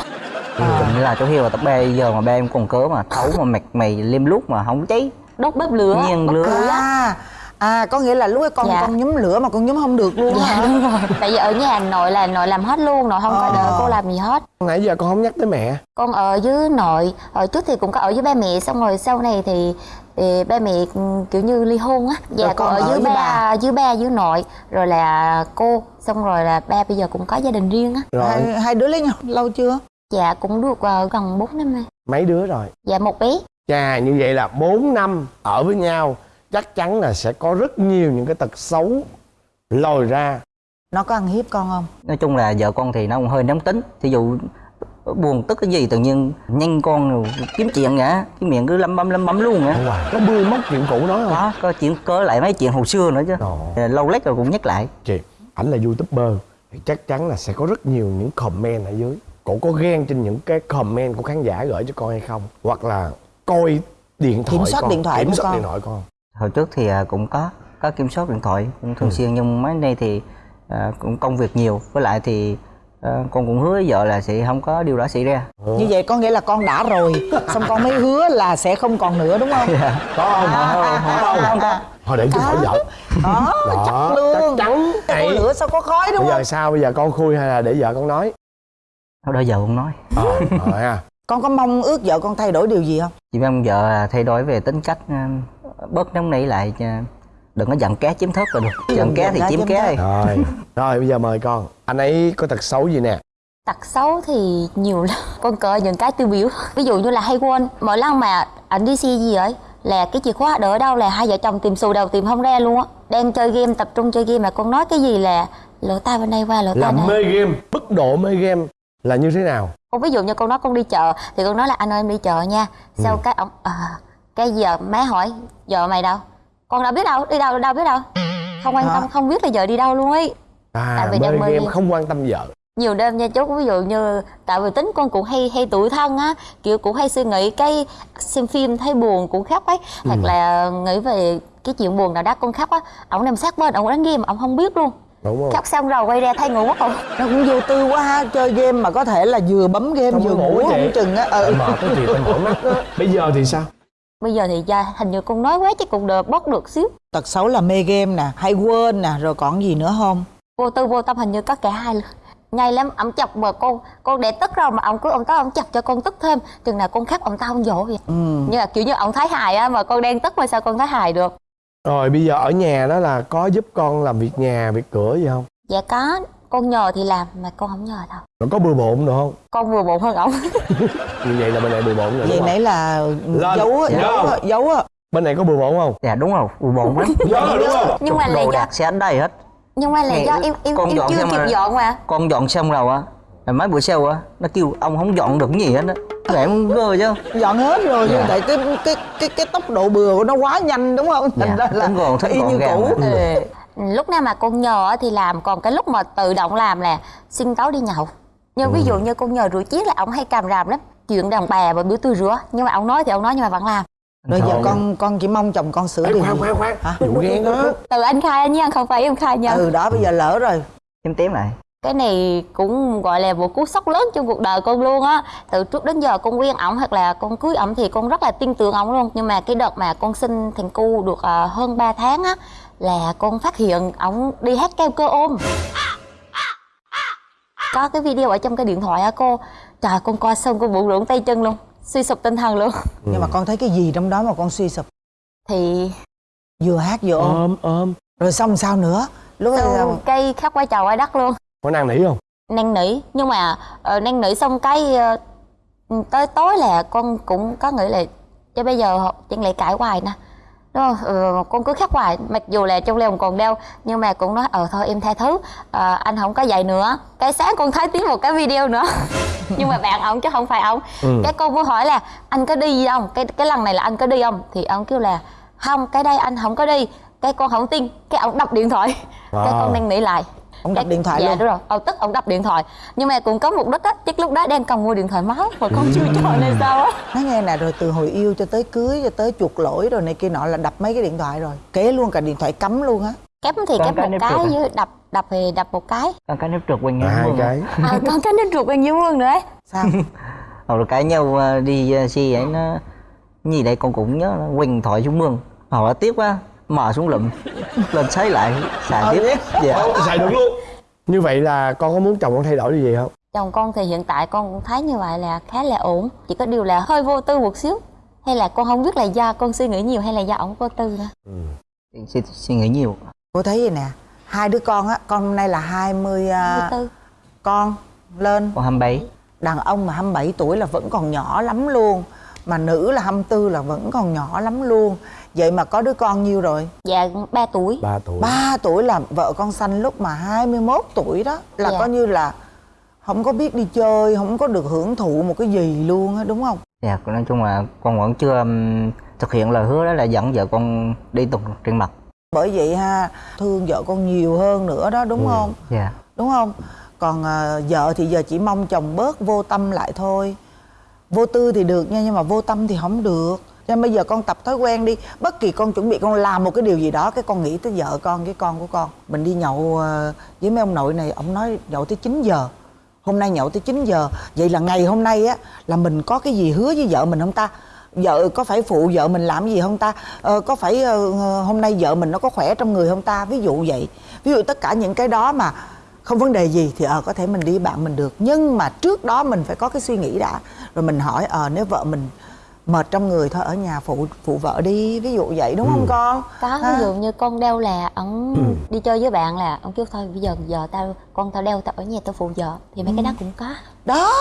I: Cũng là cháu hiếu là tập ba giờ mà ba em còn cớ mà thấu mà mặt mày liêm lút mà không cháy.
J: Đốt bếp lửa
I: Nhiên lửa.
H: à à có nghĩa là lúc ấy con
J: Dạ.
H: con nhúm lửa mà con nhúm không được luôn
J: dạ
H: hả?
J: đúng rồi. Tại vì ở nhà nội là nội làm hết luôn nội không có
H: Ờ.
J: đợi cô làm gì hết.
E: Nãy giờ con không nhắc tới mẹ.
J: Con ở với nội hồi trước thì cũng có ở với ba mẹ xong rồi sau này thì, thì ba mẹ ừ, kiểu như ly hôn á. Dạ
H: Rồi
J: con
H: con
J: ở
H: ở
J: với
H: với
J: ba
H: bà.
J: với ba với nội rồi là cô xong rồi là ba bây giờ cũng có gia đình riêng á.
E: Rồi.
H: Hai, hai đứa lấy nhau lâu chưa?
J: Dạ cũng được ờ, gần 4 năm rồi.
E: Mấy đứa rồi?
J: Dạ một bé.
E: Chà như vậy là 4 năm ở với nhau chắc chắn là sẽ có rất nhiều những cái tật xấu lòi ra.
H: Nó có ăn hiếp con không?
I: Nói chung là vợ con thì nó cũng hơi nóng tính. Thí dụ buồn tức cái gì tự nhiên nhanh con kiếm chuyện vậy cái miệng cứ lấm bấm lấm bấm luôn á.
E: Có bươi móc chuyện cũ nói không?
I: Có có chuyện cớ lại mấy chuyện hồi xưa nữa chứ.
E: Ồ.
I: lâu lách rồi cũng nhắc lại.
E: Chị ảnh là youtuber thì chắc chắn là sẽ có rất nhiều những comment ở dưới. Cổ có ghen trên những cái comment của khán giả gửi cho con hay không? Hoặc là coi điện thoại
H: Kiểm soát
E: con,
H: điện thoại
E: kiểm
H: của
E: soát
H: con.
E: điện thoại con
I: hồi trước thì à, cũng có có kiểm soát điện thoại cũng thường
E: Ừ.
I: xuyên nhưng mấy nay thì à, cũng công việc nhiều. Với lại thì à, con cũng hứa với vợ là sẽ không có điều đó xảy ra.
H: Như vậy có nghĩa là con đã rồi xong con mới hứa là sẽ không còn nữa đúng không?
E: Có không? Có không có thôi để tôi hỏi vợ.
H: Đó
E: Đó,
H: chắc luôn.
E: chắc chắn.
H: Cái
E: Vậy-
H: lửa sao có khói đúng
E: bây giờ
H: không?
E: sao? Bây giờ con khui hay là để vợ con nói?
I: Thôi đó giờ không nói.
E: Ờ rồi ha.
H: Con có mong ước vợ con thay đổi điều gì không?
I: Chỉ mong vợ thay đổi về tính cách à, bớt nóng nảy lại à, đừng có giận cá chiếm thớt là được. Giận cá thì chiếm cá
H: thớt.
E: rồi rồi bây giờ mời con. Anh ấy có tật xấu gì nè?
J: Tật xấu thì nhiều lắm. Con cỡ những cái tiêu biểu. Ví dụ như là hay quên mỗi lần mà ảnh đi xe gì ấy là cái chìa khóa đỡ đâu là hai vợ chồng tìm xù đầu tìm không ra luôn á. Đang chơi game tập trung chơi game mà con nói cái gì là lỡ tay bên đây qua lỡ
E: là
J: tay này.
E: mê game mức độ mê game là như thế nào?
J: Con ví dụ như con nói con đi chợ thì con nói là anh ơi em đi chợ nha. Sau cái ông à, cái giờ má hỏi vợ mày đâu? Con đâu biết đâu đi đâu đâu biết đâu. Không quan tâm không biết là giờ đi đâu luôn ấy.
E: À
J: Tại vì
E: mê
J: đang mê
E: game không quan tâm vợ
J: nhiều đêm nha chú ví dụ như tại vì tính con cũng hay hay tủi thân á kiểu cũng hay suy nghĩ cái xem phim thấy buồn cũng khóc ấy hoặc là nghĩ về cái chuyện buồn nào đó con khóc á ổng nằm sát bên ổng đánh game ổng không biết luôn.
E: Đúng không
J: khóc xong rồi quay ra thay ngủ mất rồi.
H: Nó cũng vô tư quá ha chơi game mà có thể là vừa bấm game
E: Xong
H: vừa
E: ngủ chị.
H: không chừng á ừ.
E: mệt cái thì tôi mỏi mắt á. Bây giờ thì sao
J: bây giờ thì da hình như con nói quá chứ cũng được bớt được xíu.
H: Tật xấu là mê game nè hay quên nè rồi còn gì nữa không?
J: Vô tư vô tâm hình như có cả hai luôn nhây lắm ổng chọc mà con con để tức rồi mà ổng cứ ổng tới ổng chọc cho con tức thêm. Chừng nào con khóc ổng tao không dỗ vậy.
H: Ừ.
J: như là kiểu như ổng thấy hài á mà con đang tức mà sao con thấy hài được?
E: Rồi bây giờ ở nhà đó là có giúp con làm việc nhà việc cửa gì không?
J: Dạ có con nhờ thì làm mà con không nhờ đâu.
E: Nó có bừa bộn được không?
J: Con vừa bụng hơn ổng
E: như vậy là bên này bừa bộn rồi
H: vậy
E: không
H: nãy là
E: Lên.
H: giấu á
E: Dạ.
H: giấu. á giấu á.
E: Bên này có bừa bộn không?
I: Dạ đúng rồi bùi bộn lắm.
E: Dạ, đúng không?
J: Nhưng mà là
I: đồ
J: do
I: đạc sẽ đây hết.
J: Nhưng mà là do em em
I: con
J: em
I: dọn
J: chưa kịp
I: mà-
J: dọn mà.
I: Con dọn xong rồi á là mấy bữa sau á nó kêu ông không dọn được cái gì hết á. Rồi em ngơ chứ.
H: Dọn hết rồi nhưng
I: Dạ.
H: tại cái cái cái cái tốc độ bừa của nó quá nhanh đúng không? Thành
I: Dạ,
H: ra là y như cũ.
J: Lúc nào mà con nhờ á thì làm còn cái lúc mà tự động làm là xin tối đi nhậu. Nhưng ví
E: Ừ.
J: dụ như con nhờ rửa chén là ông hay càm ràm lắm chuyện đàn bà và bữa tôi rửa. Nhưng mà ông nói thì ông nói nhưng mà vẫn làm.
H: Rồi giờ con con chỉ mong chồng con sửa điều
E: khoan khoan khoan.
H: Hả?
E: vụ ghen đó
J: từ anh khai nha không phải em khai nha.
H: Ừ đó bây giờ lỡ rồi.
I: Tím tím lại.
J: Cái này cũng gọi là một cú sốc lớn trong cuộc đời con luôn á. Từ trước đến giờ con quen ổng hoặc là con cưới ổng thì con rất là tin tưởng ổng luôn. Nhưng mà cái đợt mà con sinh thằng cu được ờ, hơn 3 tháng á là con phát hiện ổng đi hát keo cơ ôm. Có cái video ở trong cái điện thoại á cô. Trời con coi xong con bụng rụng tay chân luôn. Suy sụp tinh thần luôn.
H: Nhưng mà con thấy cái gì trong đó mà con suy sụp?
J: Thì
H: vừa hát vừa ôm.
E: Ôm ôm.
H: Rồi xong sao nữa? Lúc đó
J: xong cây khóc quay chào quay đất luôn.
E: Có năng nỉ không?
J: Năn nỉ. Nhưng mà uh, năn nỉ xong cái ờ, tới tối là con cũng có nghĩ là cho bây giờ chẳng lẽ cãi hoài nè không ừ, con cứ khóc hoài mặc dù là trong lòng còn đau nhưng mà cũng nói ờ thôi em tha thứ. Ờ, anh không có vậy nữa. Cái sáng con thấy tiếng một cái video nữa. Nhưng mà bạn ông chứ không phải ông
E: Ừ.
J: cái cô mới hỏi là anh có đi không? Cái cái lần này là anh có đi không? Thì ông kêu là không cái đây anh không có đi. Cái con không tin cái ông đập điện thoại. Cái
E: À.
J: con năn nỉ lại
H: ông đập điện thoại
J: dạ,
H: luôn.
J: đúng rồi. Ông tức ông đập điện thoại. Nhưng mà cũng có mục đích á chắc lúc đó đang cần mua điện thoại mới mà con chưa cho nên sao á.
H: Nói nghe nè rồi từ hồi yêu cho tới cưới cho tới chuộc lỗi rồi này kia nọ là đập mấy cái điện thoại rồi. Kế luôn cả điện thoại cấm luôn á.
J: Kém thì
I: Con cái
J: một cái
I: trượt à?
J: với đập đập thì đập một cái.
I: Con cái nếp trượt quanh
E: à,
I: nhau
E: hai
I: mương
E: cái.
J: à, còn cái nếp ruột bên dưới mương nữa
H: sao?
I: Rồi cãi nhau ờ, đi ờ, xe ấy nó gì đây? Con cũng nhớ nó quỳnh thoại xuống mương. Họ là tiếc quá mò xuống lụm lên sấy lại xài tiếp. Dạ.
E: Ồ, xài được luôn. Như vậy là con có muốn chồng con thay đổi điều gì không?
J: Chồng con thì hiện tại con cũng thấy như vậy là khá là ổn chỉ có điều là hơi vô tư một xíu. Hay là con không biết là do con suy nghĩ nhiều hay là do ổng vô tư nữa?
I: Suy, suy nghĩ nhiều.
H: Cô thấy vậy nè hai đứa con á con hôm nay là 20 à,
J: vô tư.
H: con lên.
I: Con 27
H: đàn ông mà 27 tuổi là vẫn còn nhỏ lắm luôn mà nữ là 24 là vẫn còn nhỏ lắm luôn vậy mà có đứa con nhiêu rồi?
J: Dạ 3 tuổi.
E: 3 tuổi.
H: 3 tuổi là vợ con sanh lúc mà 21 tuổi đó. Là
J: Dạ.
H: coi như là không có biết đi chơi không có được hưởng thụ một cái gì luôn á đúng không?
I: Dạ nói chung là con vẫn chưa um, thực hiện lời hứa đó là dẫn vợ con đi tục trên mặt.
H: Bởi vậy ha thương vợ con nhiều hơn nữa đó đúng không?
I: dạ.
H: Đúng không? Còn à, vợ thì giờ chỉ mong chồng bớt vô tâm lại thôi. Vô tư thì được nha nhưng mà vô tâm thì không được cho nên bây giờ con tập thói quen đi. Bất kỳ con chuẩn bị con làm một cái điều gì đó cái con nghĩ tới vợ con với con của con. Mình đi nhậu ờ, với mấy ông nội này ông nói nhậu tới 9 giờ. Hôm nay nhậu tới 9 giờ. Vậy là ngày hôm nay á là mình có cái gì hứa với vợ mình không ta? Vợ có phải phụ vợ mình làm gì không ta? Ờ, có phải uh, hôm nay vợ mình nó có khỏe trong người không ta? Ví dụ vậy. Ví dụ tất cả những cái đó mà không vấn đề gì thì ờ có thể mình đi bạn mình được. Nhưng mà trước đó mình phải có cái suy nghĩ đã. Rồi mình hỏi ờ nếu vợ mình mệt trong người thôi ở nhà phụ phụ vợ đi ví dụ vậy đúng không con?
J: Có ví dụ như con đeo là ổng đi chơi với bạn là ông kêu thôi bây giờ giờ tao con tao đeo tao ở nhà tao phụ vợ thì mấy cái đó cũng có.
H: Đó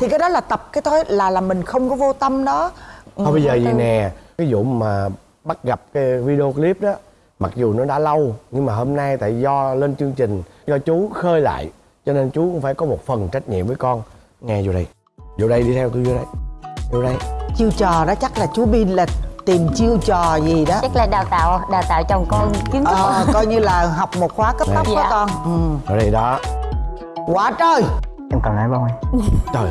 H: thì cái đó là tập cái thói là là mình không có vô tâm đó.
E: Thôi bây giờ
H: Ừ,
E: vậy nè Cái vụ mà bắt gặp cái video clip đó Mặc dù nó đã lâu Nhưng mà hôm nay tại do lên chương trình Do chú khơi lại Cho nên chú cũng phải có một phần trách nhiệm với con. Nghe vô đây. Vô đây đi theo tôi vô đây Vô đây
H: chiêu trò đó chắc là chú Bin là tìm chiêu trò gì đó.
J: Chắc là đào tạo đào tạo chồng con kiến thức.
H: Ờ, coi như là học một khóa cấp tốc đó
J: Dạ.
H: con. Ừ.
E: Ở đây đó.
H: Quá trời.
I: Em cần nói không em
E: Trời.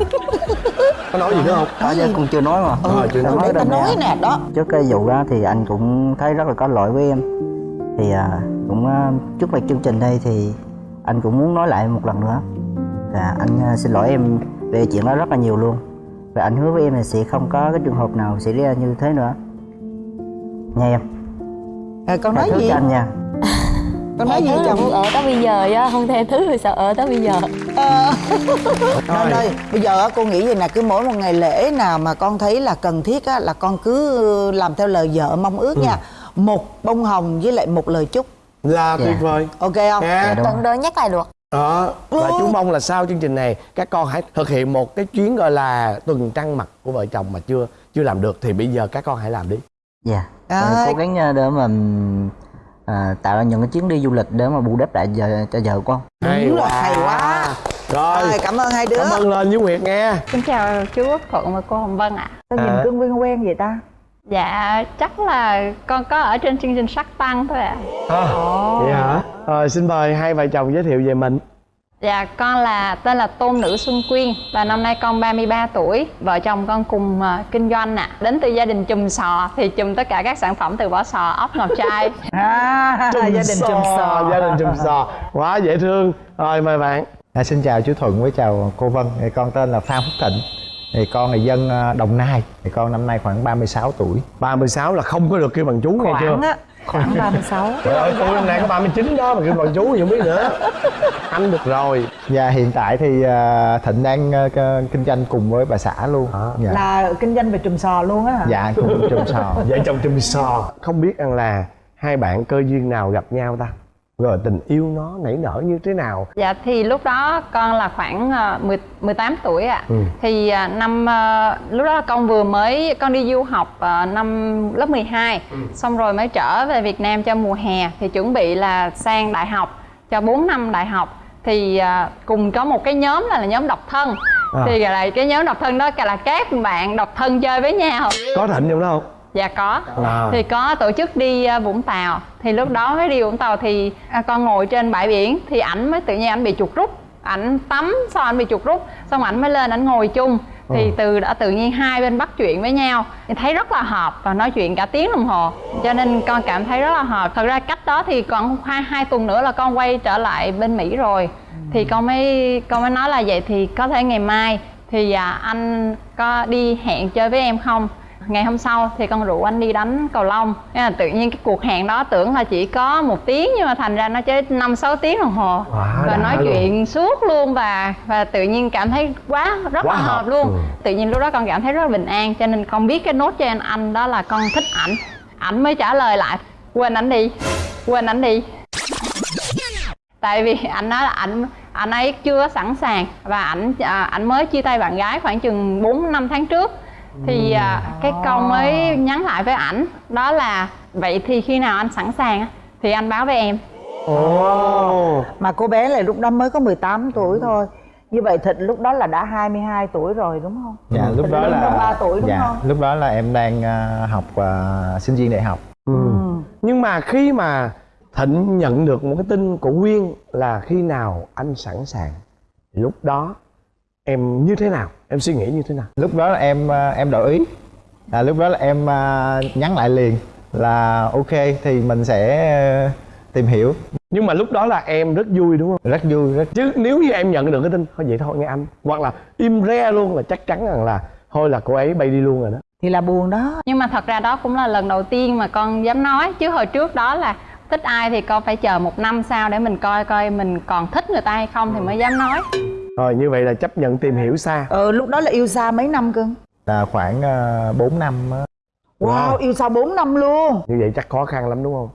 E: Có nói gì nữa không?
I: có chứ con chưa nói mà.
E: Ờ, chưa nói.
I: đâu
H: nói
I: nè.
H: nè. Đó.
I: Trước cái vụ đó thì anh cũng thấy rất là có lỗi với em. Thì à, cũng à, trước mặt chương trình đây thì anh cũng muốn nói lại một lần nữa. Là anh à, xin lỗi em về chuyện đó rất là nhiều luôn và anh hứa với em là sẽ không có cái trường hợp nào xảy ra như thế nữa. Nha em?
H: Rồi con nói gì?
I: anh nha.
H: Con nói gì chồng?
J: ở tới bây giờ á không thể thứ thì sao ở tới bây giờ?
H: Nên ơi, bây giờ á, cô nghĩ vậy nè cứ mỗi một ngày lễ nào mà con thấy là cần thiết á, là con cứ làm theo lời vợ mong ước nha. Một bông hồng với lại một lời chúc.
E: Là
I: Dạ.
E: tuyệt vời.
H: Ok không?
I: Dạ, đúng.
J: tận đôi nhắc lại được
E: Đó. Và chú mong là sau chương trình này Các con hãy thực hiện một cái chuyến gọi là Tuần trăng mật của vợ chồng mà chưa chưa làm được Thì bây giờ các con hãy làm đi.
I: Dạ. Em cố gắng à, để mà à, tạo ra những cái chuyến đi du lịch để mà bù đắp lại giờ cho vợ con.
H: Đúng rồi, hay quá.
E: Rồi.
H: Rồi, cảm ơn hai đứa.
E: Cảm ơn lên với Nguyệt nghe.
K: Xin chào chú Quốc Thuận và cô Hồng Vân ạ.
H: sao nhìn
E: À.
H: cưng quen quen vậy ta
K: Dạ, chắc là con có ở trên chương trình Sắc Tăng thôi ạ.
E: à, Vậy hả? Rồi xin mời hai vợ chồng giới thiệu về mình
K: Dạ, con là tên là Tôn Nữ Xuân Quyên và năm nay con 33 tuổi. Vợ chồng con cùng ờ, kinh doanh ạ. Đến từ gia đình chùm sò thì chùm tất cả các sản phẩm từ vỏ sò, ốc, ngọc trai.
H: à, gia đình chùm sò
E: Gia đình chùm sò Quá dễ thương Rồi mời bạn
L: À, xin chào chú Thuận với chào cô Vân con tên là Phan Phúc Thịnh thì con là dân à, Đồng Nai. Thì con năm nay khoảng 36 tuổi.
E: 36 là không có được kêu bằng chú nghe chưa?
H: khoảng á khoảng 36
E: Trời ơi tôi năm nay có 39 đó mà kêu bằng chú thì không biết nữa. Anh được rồi.
L: Và hiện tại thì à, Thịnh đang à, kinh doanh cùng với bà xã luôn. Dạ.
H: là kinh doanh về trùm sò luôn á hả?
L: Dạ cùng trồng sò.
E: Vợ chồng chùm sò. Không biết rằng là hai bạn cơ duyên nào gặp nhau ta Rồi tình yêu nó nảy nở như thế nào
K: Dạ thì lúc đó con là khoảng ờ, 10, 18 tuổi ạ.
E: Ừ.
K: Thì ờ, năm ờ, lúc đó con vừa mới con đi du học năm lớp 12 xong rồi mới trở về Việt Nam cho mùa hè thì chuẩn bị là sang đại học cho 4 năm đại học thì cùng có một cái nhóm là, là nhóm độc thân
E: À.
K: thì là cái nhóm độc thân đó là các bạn độc thân chơi với nhau
E: Có Thịnh trong đó không?
K: Dạ có.
E: À.
K: thì có tổ chức đi à, Vũng Tàu. Thì lúc đó mới đi Vũng Tàu thì à, con ngồi trên bãi biển thì ảnh mới tự nhiên ảnh bị chuột rút. Ảnh tắm xong ảnh bị chuột rút xong ảnh mới lên ảnh ngồi chung. Thì
E: Ừ.
K: từ đã tự nhiên hai bên bắt chuyện với nhau. Thì thấy rất là hợp và nói chuyện cả tiếng đồng hồ. Cho nên con cảm thấy rất là hợp. Thật ra cách đó thì còn hai hai tuần nữa là con quay trở lại bên Mỹ rồi. Thì con mới con mới nói là vậy thì có thể ngày mai thì à, anh có đi hẹn chơi với em không ngày hôm sau thì con rủ anh đi đánh cầu lông là tự nhiên cái cuộc hẹn đó tưởng là chỉ có một tiếng nhưng mà thành ra nó chơi năm sáu tiếng đồng hồ
E: Quá
K: và nói
E: luôn.
K: chuyện suốt luôn và và tự nhiên cảm thấy quá rất
E: Quá
K: là
E: hợp.
K: hợp luôn
E: Ừ.
K: tự nhiên lúc đó con cảm thấy rất là bình an cho nên con biết cái nốt cho anh anh đó là con thích ảnh ảnh mới trả lời lại quên ảnh đi quên ảnh đi tại vì anh nói là ảnh anh ấy chưa sẵn sàng và ảnh à, ảnh mới chia tay bạn gái khoảng chừng 4 năm tháng trước thì à, cái con mới nhắn lại với ảnh đó là vậy thì khi nào anh sẵn sàng á, thì anh báo với em
H: Ồ. Mà cô bé này lúc đó mới có 18 tuổi thôi. Như vậy Thịnh lúc đó là đã 22 tuổi rồi đúng không?
L: dạ lúc
H: Thịnh
L: đó
H: lớn hơn
L: là
H: 3 tuổi đúng
L: dạ,
H: không?
L: lúc đó là em đang à, học à, sinh viên đại học
E: Ừ. nhưng mà khi mà thịnh nhận được một cái tin của quyên là khi nào anh sẵn sàng lúc đó em như thế nào? Em suy nghĩ như thế nào?
L: Lúc đó là em à, em đổi ý. À, lúc đó là em à, nhắn lại liền là ok thì mình sẽ à, tìm hiểu.
E: Nhưng mà lúc đó là em rất vui đúng không?
L: Rất vui rất
E: chứ nếu như em nhận được cái tin thôi vậy thôi nghe anh. Hoặc là im re luôn là chắc chắn rằng là thôi là cô ấy bay đi luôn rồi đó.
H: Thì là buồn đó.
K: nhưng mà thật ra đó cũng là lần đầu tiên mà con dám nói. Chứ hồi trước đó là thích ai thì con phải chờ một năm sau để mình coi coi mình còn thích người ta hay không thì mới dám nói
E: rồi như vậy là chấp nhận tìm hiểu xa
H: Ờ lúc đó là yêu xa mấy năm cưng?
L: là khoảng à, 4 năm á.
H: Wow, yêu xa 4 năm luôn.
E: như vậy chắc khó khăn lắm đúng không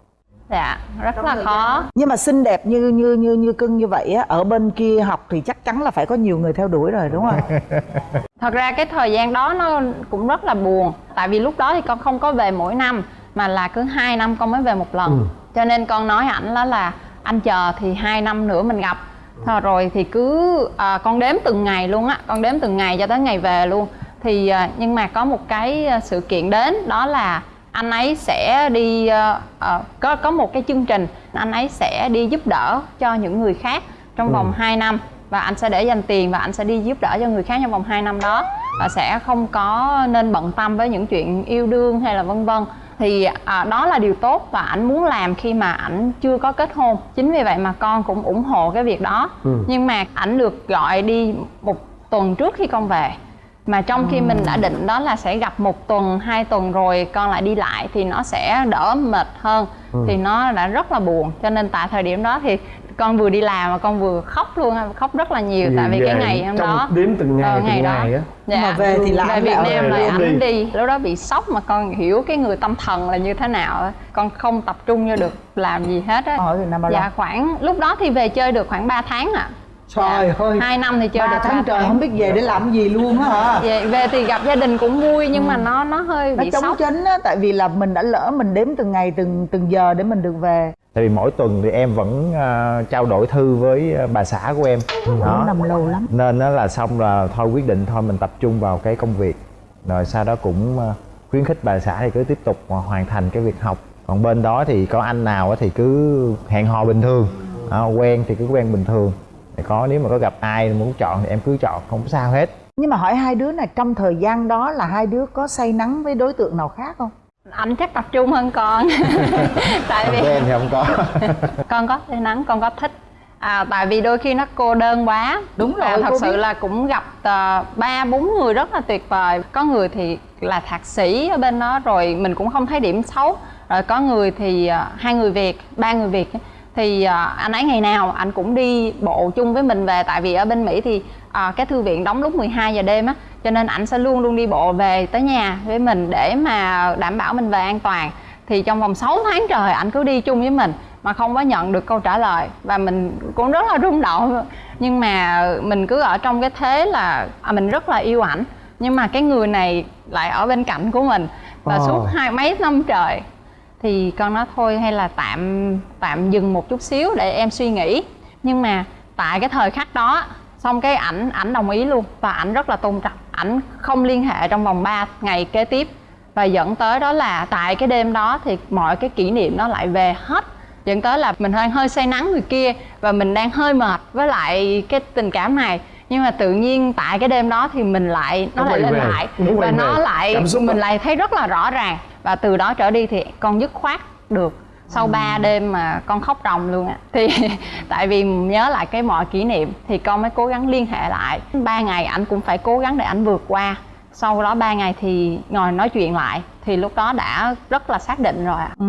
K: dạ rất là khó
H: Nhưng mà xinh đẹp như như như như cưng như vậy á, ở bên kia học thì chắc chắn là phải có nhiều người theo đuổi rồi đúng không?
K: thật ra cái thời gian đó nó cũng rất là buồn tại vì lúc đó thì con không có về mỗi năm mà là cứ hai năm con mới về một lần
E: Ừ.
K: cho nên con nói ảnh đó là anh chờ thì hai năm nữa mình gặp Thôi rồi thì cứ à, con đếm từng ngày luôn á con đếm từng ngày cho tới ngày về luôn. Thì à, nhưng mà có một cái à, sự kiện đến đó là anh ấy sẽ đi à, à, có có một cái chương trình anh ấy sẽ đi giúp đỡ cho những người khác trong vòng 2 năm. Và anh sẽ để dành tiền và anh sẽ đi giúp đỡ cho người khác trong vòng 2 năm đó. Và sẽ không có nên bận tâm với những chuyện yêu đương hay là vân vân thì à, đó là điều tốt và ảnh muốn làm khi mà ảnh chưa có kết hôn. Chính vì vậy mà con cũng ủng hộ cái việc đó.
E: Ừ.
K: nhưng mà ảnh được gọi đi một tuần trước khi con về. Mà trong khi mình đã định đó là sẽ gặp một tuần hai tuần rồi con lại đi lại thì nó sẽ đỡ mệt hơn.
E: Ừ.
K: thì nó đã rất là buồn. Cho nên tại thời điểm đó thì con vừa đi làm mà con vừa khóc luôn khóc rất là nhiều tại vì cái ngày hôm đó
E: đếm từng ngày
K: ờ,
E: từng
K: ngày đó
E: ngày á
K: dạ.
H: Mà về thì là
K: về Việt
H: lại
K: Nam lại ảnh
E: đi.
K: đi lúc đó bị sốc mà con hiểu cái người tâm thần là như thế nào á. con không tập trung vô được làm gì hết á
H: Ở Việt Nam bao lâu?
K: dạ khoảng lúc đó thì về chơi được khoảng 3 tháng ạ
H: Trời ơi.
K: hai năm thì chơi
H: Ba
K: được
H: tháng
K: ba
H: trời không biết về để làm gì luôn á hả?
K: về, về thì gặp gia đình cũng vui nhưng mà nó nó hơi
H: Nó
K: bị
H: chống
K: sốc
H: chánh á, tại vì là mình đã lỡ mình đếm từng ngày từng từng giờ để mình được về.
L: Tại vì mỗi tuần thì em vẫn à, trao đổi thư với à, bà xã của em. Đó.
H: Nằm lâu lắm.
L: nên đó là xong là thôi quyết định thôi mình tập trung vào cái công việc. Rồi sau đó cũng à, khuyến khích bà xã thì cứ tiếp tục hoàn thành cái việc học. Còn bên đó thì có anh nào thì cứ hẹn hò bình thường. Đó, quen thì cứ quen bình thường. Thì có nếu mà có gặp ai muốn chọn thì em cứ chọn không sao hết.
H: Nhưng mà hỏi hai đứa này trong thời gian đó là hai đứa có say nắng với đối tượng nào khác không?
K: Anh chắc tập trung hơn con. Tại vì
L: quen thì không có.
K: Con có say nắng con có thích. À, tại vì đôi khi nó cô đơn quá.
H: Đúng rồi,
K: à, thật sự
H: biết.
K: là cũng gặp ờ, ba bốn người rất là tuyệt vời. Có người thì là thạc sĩ ở bên đó rồi mình cũng không thấy điểm xấu. Rồi có người thì ờ, hai người việt ba người việt thì ờ, anh ấy ngày nào anh cũng đi bộ chung với mình về. Tại vì ở bên mỹ thì ờ, cái thư viện đóng lúc 12 giờ đêm á cho nên ảnh sẽ luôn luôn đi bộ về tới nhà với mình để mà đảm bảo mình về an toàn. Thì trong vòng 6 tháng trời anh cứ đi chung với mình mà không có nhận được câu trả lời. Và mình cũng rất là rung động. Nhưng mà mình cứ ở trong cái thế là à, mình rất là yêu ảnh. Nhưng mà cái người này lại ở bên cạnh của mình. Và
E: Ờ.
K: suốt hai mấy năm trời thì con nói thôi, hay là tạm tạm dừng một chút xíu để em suy nghĩ. Nhưng mà tại cái thời khắc đó, xong cái ảnh ảnh đồng ý luôn. Và ảnh rất là tôn trọng. Ảnh không liên hệ trong vòng 3 ngày kế tiếp. Và dẫn tới đó là tại cái đêm đó thì mọi cái kỷ niệm nó lại về hết. Dẫn tới là mình hơi hơi say nắng người kia và mình đang hơi mệt với lại cái tình cảm này nhưng mà tự nhiên tại cái đêm đó thì mình lại nó
E: Nó
K: lại lên
E: về,
K: lại.
E: nó
K: và nó
E: về.
K: lại mình
E: đó.
K: lại thấy rất là rõ ràng. Và từ đó trở đi thì con dứt khoát được. Sau 3 đêm mà con khóc ròng luôn á. Thì tại vì nhớ lại cái mọi kỷ niệm thì con mới cố gắng liên hệ lại. Ba ngày ảnh cũng phải cố gắng để ảnh vượt qua. Sau đó 3 ngày thì ngồi nói chuyện lại thì lúc đó đã rất là xác định rồi ạ
H: Ừ.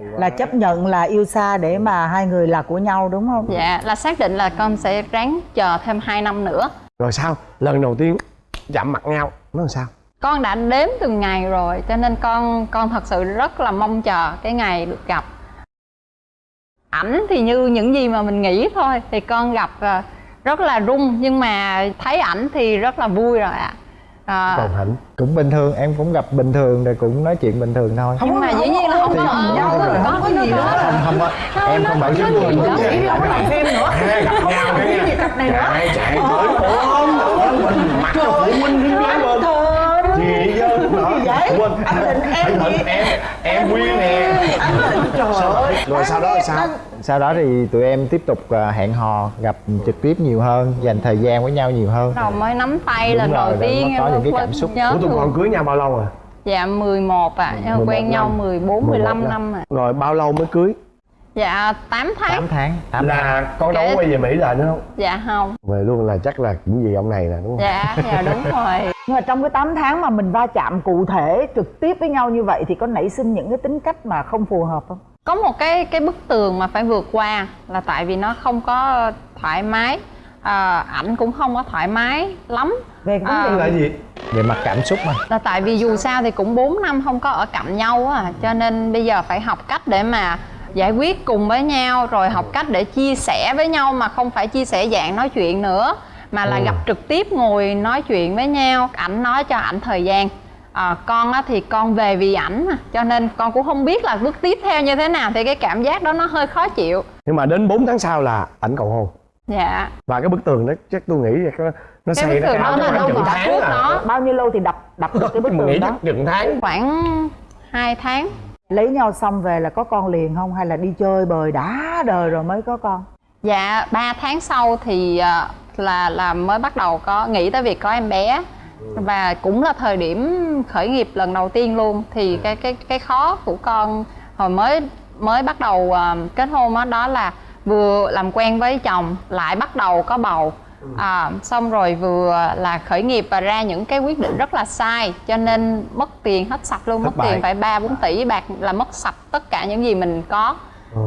H: Là chấp nhận là yêu xa để mà hai người là của nhau đúng không?
K: dạ là xác định là con sẽ ráng chờ thêm 2 năm nữa.
E: Rồi sao? Lần đầu tiên chạm mặt nhau nó làm sao?
K: Con đã đếm từng ngày rồi cho nên con con thật sự rất là mong chờ cái ngày được gặp. Ảnh thì như những gì mà mình nghĩ thôi thì con gặp ờ, rất là rung nhưng mà thấy ảnh thì rất là vui rồi ạ. à,
E: còn hạnh
L: cũng bình thường em cũng gặp bình thường rồi cũng nói chuyện bình thường thôi.
K: Nhưng mà dĩ nhiên là không có
H: nhau rồi không có gì nữa
L: không không em không phải giống người
H: Chỉ đi không có làm phim nữa.
E: Gặp nhau
H: Cái gì cặp này nữa.
E: Chạy chạy tới ôm mình mặt cho phụ huynh quên
H: Anh định em
E: anh định em em. quyên nè.
H: Anh định trời ơi.
E: rồi sau đó là sao?
L: sau đó thì tụi em tiếp tục à, hẹn hò gặp trực tiếp nhiều hơn dành thời gian với nhau nhiều hơn.
K: Đầu mới nắm tay lần
L: rồi,
K: đầu
L: rồi
K: tiên
L: có
K: em
L: những cái
K: quên-
L: cảm xúc.
K: nhớ.
E: Ủa tụi con cưới nhau bao lâu rồi?
K: Dạ 11 ạ. À.
E: 11
K: quen nhau
E: năm.
K: 14 15 năm ạ.
E: Rồi bao lâu mới cưới
K: dạ 8 tháng.
L: 8 tháng 8
E: là con đâu có quay về mỹ lại nữa không?
K: Dạ không.
E: Về luôn là chắc là cũng gì ông này nè đúng không?
K: Dạ dạ đúng rồi.
H: Nhưng mà trong cái 8 tháng mà mình va chạm cụ thể trực tiếp với nhau như vậy thì có nảy sinh những cái tính cách mà không phù hợp không?
K: có một cái cái bức tường mà phải vượt qua là tại vì nó không có thoải mái. À, ảnh cũng không có thoải mái lắm.
H: Về cái vấn
K: À,
H: đề
E: là gì?
L: Về mặt cảm xúc mà.
K: là tại vì dù sao thì cũng 4 năm không có ở cạnh nhau á cho nên bây giờ phải học cách để mà giải quyết cùng với nhau rồi học cách để chia sẻ với nhau mà không phải chia sẻ dạng nói chuyện nữa mà là
E: Ừ.
K: gặp trực tiếp ngồi nói chuyện với nhau. Ảnh nói cho ảnh thời gian. À, con á thì con về vì ảnh mà, cho nên con cũng không biết là bước tiếp theo như thế nào thì cái cảm giác đó nó hơi khó chịu.
E: Nhưng mà đến 4 tháng sau là ảnh cầu hôn.
K: Dạ.
E: Và cái bức tường đó chắc tôi nghĩ là nó nó
K: Cái
E: xây
K: bức
E: nó
K: tường
E: cao khoảng
K: đâu
E: chừng tháng
K: trước
E: à.
K: đó.
H: Bao nhiêu lâu thì đập đập được cái bức tường đó?
E: chắc chừng tháng.
K: Khoảng 2 tháng
H: Lấy nhau xong về là có con liền không? Hay là đi chơi bời đã đời rồi mới có con?
K: Dạ 3 tháng sau thì ờ, là là mới bắt đầu có nghĩ tới việc có em bé. Và cũng là thời điểm khởi nghiệp lần đầu tiên luôn. Thì cái cái cái khó của con hồi mới mới bắt đầu ờ, kết hôn đó, đó là vừa làm quen với chồng lại bắt đầu có bầu à, xong rồi vừa là khởi nghiệp và ra những cái quyết định rất là sai cho nên mất tiền hết sạch luôn
E: Thất
K: mất
E: bại.
K: tiền phải ba bốn tỷ bạc là mất sạch tất cả những gì mình có.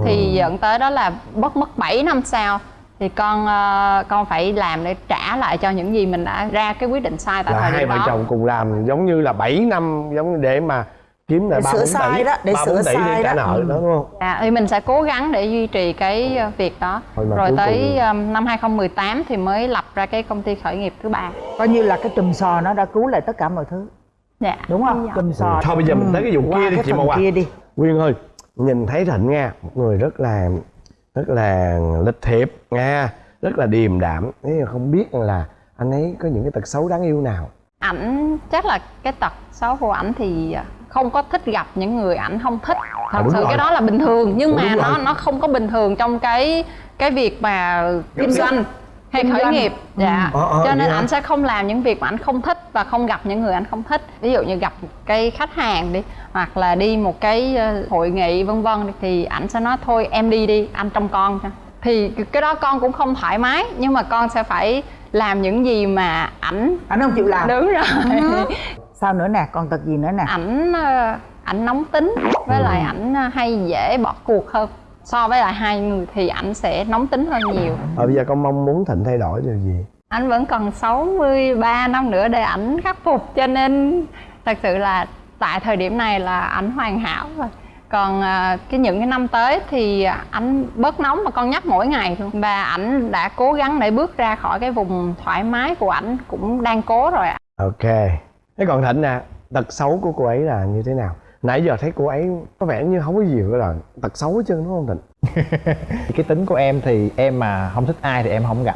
K: Thì dẫn tới đó là mất mất 7 năm sau. Thì con ờ, con phải làm để trả lại cho những gì mình đã ra cái quyết định sai tại
E: là
K: thời
E: hai
K: điểm
E: vợ
K: đó.
E: chồng cùng làm giống như là 7 năm giống như để mà kiếm lại ba
H: sửa
E: bốn
H: sai
E: tỷ
H: đó, để sửa sai
E: để trả nợ
H: Ừ.
E: đó. đúng không?
K: Dạ, thì mình sẽ cố gắng để duy trì cái ờ, việc đó.
E: Thôi
K: rồi tới
E: cùng-
K: năm 2018 thì mới lập ra cái công ty khởi nghiệp thứ ba.
H: Coi như là cái chùm sò nó đã cứu lại tất cả mọi thứ.
K: Dạ
H: Đúng không? Chùm sò
E: thôi bây giờ mình tới cái vụ kia đi chị Màu Hoa
H: kia đi.
E: Quyên ơi nhìn thấy Thịnh nha. Một người rất là rất là lịch thiệp nha. Rất là điềm đạm. Thế mà không biết là anh ấy có những cái tật xấu đáng yêu nào.
K: Ảnh chắc là cái tật xấu của ảnh thì ờ, không có thích gặp những người ảnh không thích. Thật
E: đúng
K: sự
E: rồi.
K: cái đó là bình thường nhưng
E: Đúng
K: mà
E: rồi.
K: nó nó không có bình thường trong cái cái việc mà kinh doanh hay khởi
H: doanh.
K: nghiệp. Dạ.
E: Ờ, ờ,
K: cho nên
E: hả?
K: ảnh sẽ không làm những việc mà ảnh không thích và không gặp những người ảnh không thích. Ví dụ như gặp một cái khách hàng đi hoặc là đi một cái ờ, hội nghị vân vân thì ảnh sẽ nói thôi em đi đi anh trông con cho. Thì cái đó con cũng không thoải mái nhưng mà con sẽ phải làm những gì mà ảnh
H: Anh không chịu làm.
K: Đúng rồi
H: Sao nữa nè, còn tật gì nữa nè?
K: Ảnh ờ, ảnh nóng tính với lại ảnh ờ, hay dễ bỏ cuộc hơn. So với lại hai người thì ảnh sẽ nóng tính hơn nhiều.
E: Ờ, bây giờ con mong muốn Thịnh thay đổi điều gì?
K: Anh vẫn còn 63 năm nữa để ảnh khắc phục cho nên thật sự là tại thời điểm này là ảnh hoàn hảo rồi. Còn à, cái những cái năm tới thì ảnh bớt nóng mà con nhắc mỗi ngày luôn. Và ảnh đã cố gắng để bước ra khỏi cái vùng thoải mái của ảnh cũng đang cố rồi ạ.
E: Ok thế còn Thịnh nè tật xấu của cô ấy là như thế nào? Nãy giờ thấy cô ấy có vẻ như không có gì gọi là tật xấu hết trơn đúng không Thịnh?
L: Cái tính của em thì em mà không thích ai thì em không gặp.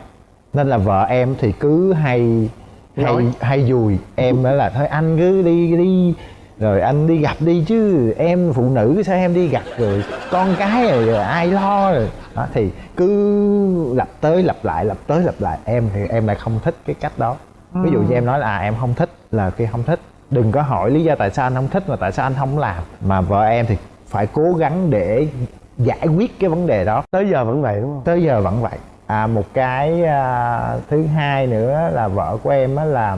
L: Nên là vợ em thì cứ hay hay
E: Nói.
L: hay dùi. Em đó là thôi anh cứ đi đi rồi anh đi gặp đi chứ. Em phụ nữ sao em đi gặp rồi? Con cái rồi, rồi ai lo rồi? Đó thì cứ lặp tới lặp lại lặp tới lặp lại. Em thì em lại không thích cái cách đó ví dụ như em nói là à, em không thích là khi không thích đừng có hỏi lý do tại sao anh không thích mà tại sao anh không làm. Mà vợ em thì phải cố gắng để giải quyết cái vấn đề đó.
E: Tới giờ vẫn vậy đúng không?
L: Tới giờ vẫn vậy. À một cái à, thứ hai nữa là vợ của em á là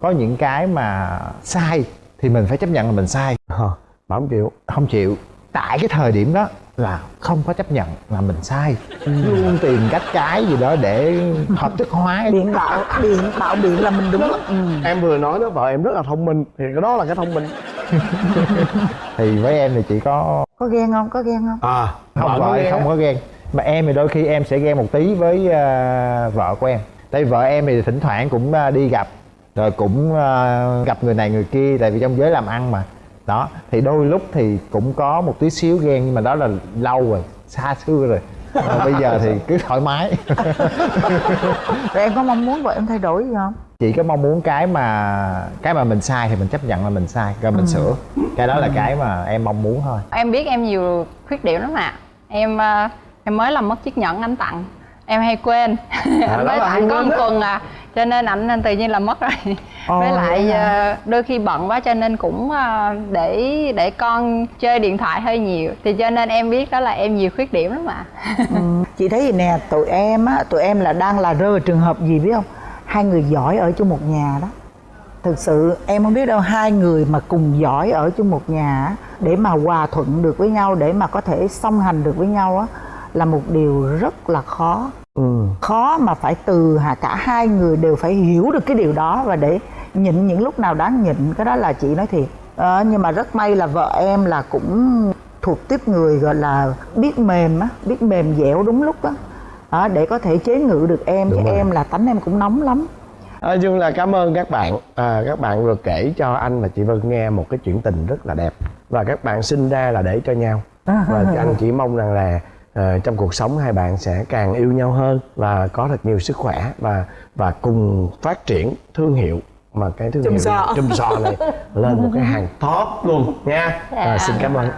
L: có những cái mà sai thì mình phải chấp nhận là mình sai.
E: Ờ bà không chịu.
L: Không chịu. Tại cái thời điểm đó là không có chấp nhận là mình sai. Luôn tìm cách cái gì đó để hợp thức hóa
H: Biện bạo, biện bạo biện là mình đúng. Ừ.
E: em vừa nói đó vợ em rất là thông minh thì cái đó là cái thông minh.
L: Thì với em thì chỉ có
H: Có ghen không? Có ghen không?
E: à
L: không vợ em không có ghen. Mà em thì đôi khi em sẽ ghen một tí với à, vợ của em. Tại vì vợ em thì thỉnh thoảng cũng à, đi gặp rồi cũng ờ, gặp người này người kia tại vì trong giới làm ăn mà đó thì đôi lúc thì cũng có một tí xíu ghen nhưng mà đó là lâu rồi xa xưa rồi. Ờ, bây giờ thì cứ thoải mái.
H: Rồi em có mong muốn vợ em thay đổi gì không?
L: Chỉ có mong muốn cái mà cái mà mình sai thì mình chấp nhận là mình sai rồi mình sửa. Cái đó là cái mà em mong muốn thôi.
K: Em biết em nhiều khuyết điểm lắm ạ. Em ờ, em mới làm mất chiếc nhẫn anh tặng em hay quên.
E: Đó
K: với lại có một tuần à cho nên ảnh nên tự nhiên là mất rồi.
H: Ồ,
K: với lại ờ, đôi khi bận quá cho nên cũng ờ, để để con chơi điện thoại hơi nhiều. Thì cho nên em biết đó là em nhiều khuyết điểm lắm ạ.
H: Ừ. chị thấy gì nè tụi em á tụi em là đang là rơi vào trường hợp gì biết không? Hai người giỏi ở chung một nhà đó. Thực sự em không biết đâu hai người mà cùng giỏi ở chung một nhà để mà hòa thuận được với nhau để mà có thể song hành được với nhau á là một điều rất là khó
E: ừ.
H: khó mà phải từ hà cả hai người đều phải hiểu được cái điều đó và để nhịn những lúc nào đáng nhịn. Cái đó là chị nói thiệt. Ờ, nhưng mà rất may là vợ em là cũng thuộc tiếp người gọi là biết mềm á biết mềm dẻo đúng lúc á. Đó, để có thể chế ngự được em
E: Đúng
H: chứ
E: rồi.
H: em là tánh em cũng nóng lắm.
E: Nói chung là cảm ơn các bạn. À, Các bạn vừa kể cho anh và chị Vân nghe một cái chuyện tình rất là đẹp. Và các bạn sinh ra là để cho nhau. Và anh chỉ mong rằng là à, trong cuộc sống hai bạn sẽ càng yêu nhau hơn Và có thật nhiều sức khỏe Và và cùng phát triển thương hiệu. Mà cái thương
H: Chùm
E: hiệu
H: sò.
E: chùm sò này lên một cái hàng top luôn nha. À, Xin cảm ơn.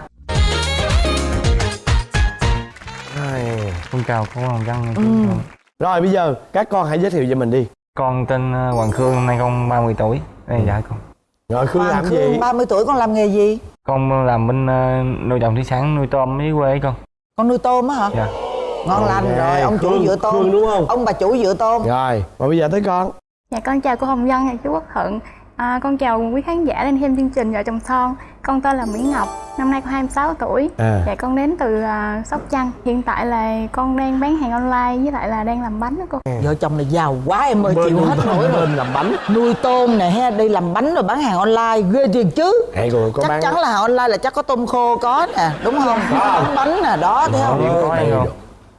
D: Con chào cô Hoàng Văn.
H: Ừ.
E: Rồi bây giờ các con hãy giới thiệu về mình đi.
D: Con tên ờ, Hoàng Khương năm nay con 30 tuổi. Đây là dạ con.
E: Rồi Khương làm
H: Hoàng
E: gì?
H: Khương 30 tuổi con làm nghề gì?
D: Con làm bên nuôi trồng thủy sản nuôi tôm dưới quê con
H: con nuôi tôm á hả?
D: Dạ.
H: Ngon lành
E: Ok,
H: rồi ông chủ
E: Khương-
H: dựa tôm.
E: Khương đúng không?
H: ông bà chủ dựa tôm.
E: Rồi, và bây giờ tới con.
M: Dạ con chào cô Hồng Vân và chú Quốc Thuận à, Con chào quý khán giả đang xem chương trình Vợ chồng son. Con tên là Mỹ Ngọc, năm nay con 26 tuổi.
E: À.
M: Dạ con đến từ à, Sóc Trăng. Hiện tại là con đang bán hàng online với lại là đang làm bánh đó cô.
H: Vợ chồng là giàu quá em ơi
E: Bên-
H: chịu hết nổi rồi.
E: bên làm bánh.
H: Nuôi tôm nè ha đi làm bánh rồi bán hàng online ghê thiệt chứ.
E: Hay rồi có
H: chắc
E: bán
H: chắn là online là chắc có tôm khô có nè đúng không?
E: Có.
H: bán bánh nè đó thấy không?
D: Gì cũng có hay không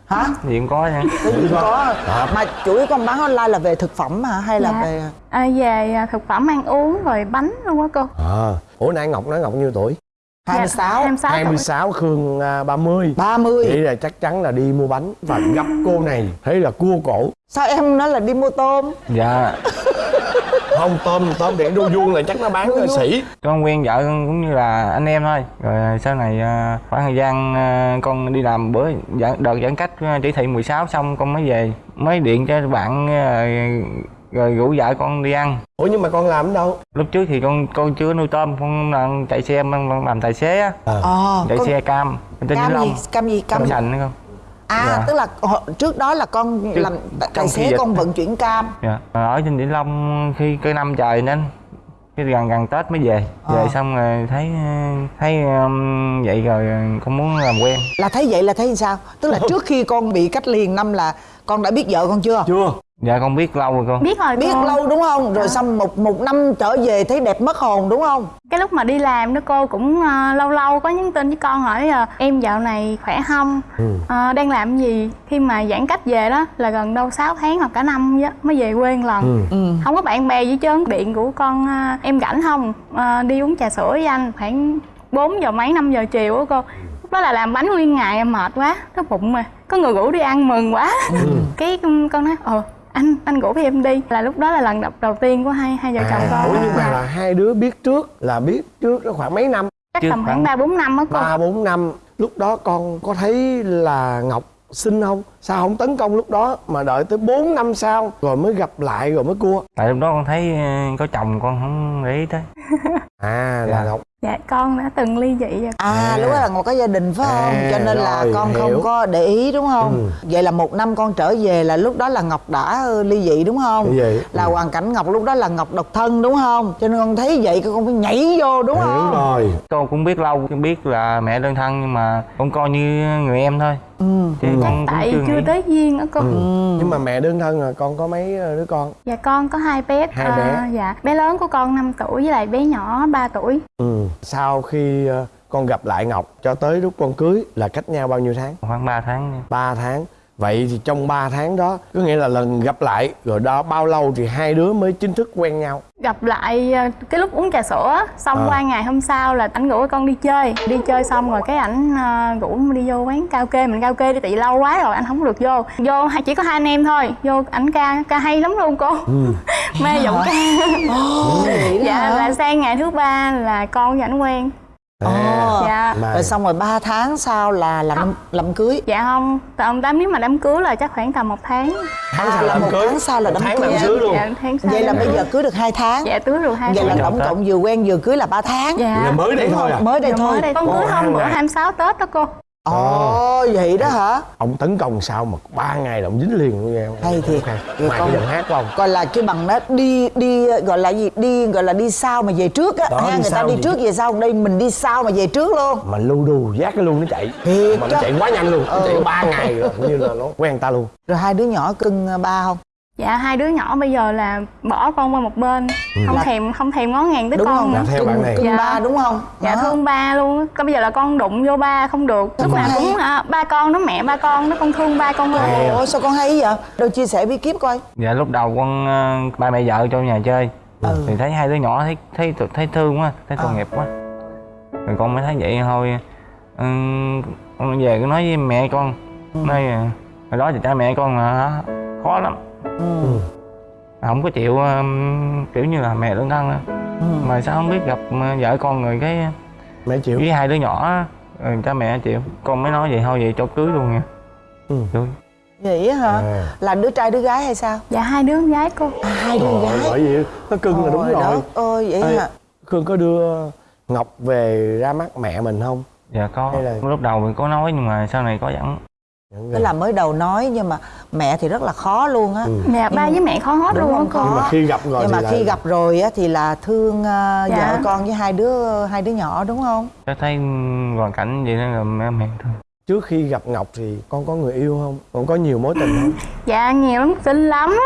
H: hả?
D: Gì cũng có nha.
H: Cái gì cũng có. Mà chủ yếu con bán online là về thực phẩm hả hay là
M: Dạ.
H: về
M: à, Về à, thực phẩm ăn uống rồi bánh luôn á cô.
E: À, ủa nãy Ngọc nói Ngọc nhiêu tuổi?
H: 26
M: 26 tuổi.
E: 26 Khương à, 30
H: 30
E: Vậy là chắc chắn là đi mua bánh Và gặp cô này. Thấy là cua cổ.
H: Sao em nói là đi mua tôm?
D: Dạ
E: Không tôm tôm điện đu vuông là chắc nó bán là sĩ.
D: Con quen vợ con cũng như là anh em thôi. Rồi sau này ờ, khoảng thời gian ờ, con đi làm bữa giãn, đợt giãn cách ờ, chỉ thị 16 xong con mới về mới điện cho bạn rồi rủ vợ con đi ăn.
E: Ủa nhưng mà con làm ở đâu?
D: lúc trước thì con con chưa nuôi tôm con làm chạy xe làm, làm tài xế á.
H: Ờ
D: chạy
H: con-
D: xe cam
H: cam gì? cam gì? Cam
D: cam sành không
H: à
D: Dạ.
H: tức là trước đó là con
D: Trước-
H: làm tài xế con vận chuyển cam.
D: Dạ. Ở trên Vĩnh Long khi cái năm trời nên cái gần gần Tết mới về. Về
H: Ờ.
D: xong rồi thấy thấy um, vậy rồi con muốn làm quen.
H: Là thấy vậy là thấy sao? Tức là trước khi con bị cách ly năm là con đã biết vợ con chưa?
E: Chưa
D: dạ con biết lâu rồi con.
M: Biết rồi
H: biết
M: cô
H: lâu đúng không? Rồi xong một một năm trở về thấy đẹp mất hồn đúng không?
M: Cái lúc mà đi làm đó cô cũng à, lâu lâu có nhắn tin với con hỏi à, Em dạo này khỏe không? À, đang làm gì? Khi mà giãn cách về đó là gần đâu 6 tháng hoặc cả năm á, mới về quê một lần.
H: Ừ.
M: không có bạn bè gì trơn. Điện của con à, em rảnh không? À, đi uống trà sữa với anh. Khoảng 4 giờ mấy 5 giờ chiều á cô. Lúc đó là làm bánh nguyên ngày em mệt quá. Cái bụng mà. Có người rủ đi ăn mừng quá. Cái con nói ờ anh anh rủ em đi. Là lúc đó là lần đầu, đầu tiên của hai hai vợ chồng
E: à,
M: con
E: Ủa nhưng mà là hai đứa biết trước Là biết trước đó khoảng mấy năm?
M: Chắc
D: Chứ
M: tầm khoảng ba bốn năm á cô
E: ba bốn năm. Lúc đó con có thấy là Ngọc xinh không? Sao không tấn công lúc đó Mà đợi tới 4 năm sau Rồi mới gặp lại rồi mới cua?
D: Tại lúc đó con thấy ờ, có chồng con không để ý tới.
E: À là
D: Dạ.
E: Ngọc
M: dạ con đã từng ly dị rồi
H: à,
E: À.
H: lúc đó là một cái gia đình phải không
E: À,
H: cho nên là
E: rồi,
H: con
E: hiểu.
H: không có để ý đúng không
E: Ừ.
H: vậy là một năm con trở về là lúc đó là ngọc đã ờ, ly dị đúng không
E: dị.
H: là
E: Ừ.
H: hoàn cảnh ngọc lúc đó là ngọc độc thân đúng không cho nên con thấy vậy con phải nhảy vô đúng
E: Hiểu
H: không
E: rồi
D: con cũng biết lâu con biết là mẹ đơn thân nhưng mà con coi như người em thôi
H: ừ.
D: con cũng
M: tại
D: chưa
M: tới duyên á cô
E: ừ. Nhưng mà mẹ đơn thân là con có mấy đứa con
M: dạ con có hai bé
E: Hai bé.
M: Ờ, dạ bé lớn của con 5 tuổi với lại bé nhỏ 3 tuổi
E: ừ. Sau khi ờ, con gặp lại Ngọc Cho tới lúc con cưới Là cách nhau bao nhiêu tháng?
D: khoảng 3 tháng
E: 3 tháng vậy thì trong 3 tháng đó có nghĩa là lần gặp lại rồi đó bao lâu thì hai đứa mới chính thức quen nhau?
M: Gặp lại ờ, cái lúc uống trà sữa xong
E: À.
M: qua ngày hôm sau là ảnh rủ con đi chơi. Đi chơi xong rồi cái ảnh ờ, rủ đi vô quán karaoke. Mình karaoke đi tại vì lâu quá rồi anh không được vô. Vô hai- chỉ có hai anh em thôi. Vô ảnh ca ca hay lắm luôn cô. Mê giọng ca. Dạ
H: hả?
M: là sang ngày thứ ba là con với ảnh quen
H: Ồ,
M: dạ.
H: rồi xong rồi 3 tháng sau là làm làm cưới.
M: Dạ không tầm tám nếu mà đám cưới là chắc khoảng tầm một tháng.
E: Tháng sau
H: là một
E: cưới.
H: tháng sau là đám
E: tháng
H: cưới.
E: làm cưới luôn.
M: Dạ tháng sau
H: vậy là bây giờ cưới. được 2 tháng.
M: Dạ cưới được hai
H: vậy là tổng cộng vừa quen vừa cưới là 3 tháng.
M: Dạ.
E: Là mới đây thôi
H: không?
E: à?
H: mới đây
M: Dạ,
H: thôi.
M: con cưới hôm bữa
E: hai ngày.
M: 26 tết đó cô
H: ồ vậy đó hả?
E: ông tấn công sao mà ba ngày là ông dính liền luôn nghe
H: hay thiệt.
E: Ok.
H: Rồi
E: ngoài
H: con-
E: giọng hát của ông.
H: gọi là cái bằng đó đi đi gọi là gì? Đi gọi là đi sau mà về trước á ha người ta đi trước về sau đây mình đi sau mà về trước luôn.
E: Mà lưu đù giác cái luôn nó chạy.
H: Thiệt
E: mà nó chạy quá nhanh luôn nó
H: Ừ.
E: chạy ba ngày rồi như là nó quen ta luôn.
H: Rồi hai đứa nhỏ cưng ba không
M: Dạ hai đứa nhỏ bây giờ là bỏ con qua một bên Không
H: Là-
M: thèm không thèm ngó ngàng tới
H: đúng
M: con
H: không?
M: nữa.
E: Theo bạn này.
H: cưng
M: Dạ.
H: ba đúng không?
M: Dạ
H: Đó.
M: thương ba luôn Còn bây giờ là con đụng vô ba không được. Lúc nào cũng à, ba con nó mẹ ba con nó con thương ba con hơn
H: ôi sao con hay vậy? Đâu chia sẻ bí kíp coi.
N: Dạ lúc đầu con ờ, ba mẹ vợ trong nhà chơi.
H: Ừ.
N: thì thấy hai đứa nhỏ thấy thấy thấy thương quá thấy tội
H: Ờ.
N: nghiệp quá. Rồi con mới thấy vậy thôi. Ừm, con về cứ nói với mẹ con. Nói ờ, hồi đó thì cha mẹ con là khó lắm
H: ừ.
N: không có chịu ừm, kiểu như là mẹ đơn thân á.
H: Ừ.
N: mà sao không biết gặp ờ, vợ con rồi cái
E: mẹ chịu.
N: với hai đứa nhỏ rồi cha mẹ chịu. Con mới nói vậy thôi vậy cho cưới luôn nha.
E: Ừ.
H: Vậy á hả?
E: À.
H: là đứa trai đứa gái hay sao?
M: Dạ hai đứa con gái cô.
H: À, hai đứa gái.
E: bởi vì nó cưng là đúng
H: Ôi,
E: rồi.
H: ơi vậy
E: Ê,
H: hả?
E: Khương có đưa Ngọc về ra mắt mẹ mình không?
N: dạ có.
E: Hay là-
N: lúc đầu mình có nói nhưng mà sau này có dẫn
H: Tức là mới đầu nói nhưng mà mẹ thì rất là khó luôn á
E: Ừ.
M: Dạ ba với mẹ khó hết
H: Đúng
M: luôn á
H: không?
M: cô
E: Nhưng mà khi gặp rồi
H: nhưng
E: thì
H: mà
E: là-
H: khi gặp rồi á thì là thương ờ,
M: Dạ.
H: vợ con với hai đứa hai đứa nhỏ đúng không
N: Cho thấy hoàn cảnh vậy nên là mẹ mẹ thương
E: Trước khi gặp Ngọc thì con có người yêu không? Con có nhiều mối tình không?
M: Dạ nhiều lắm xinh lắm.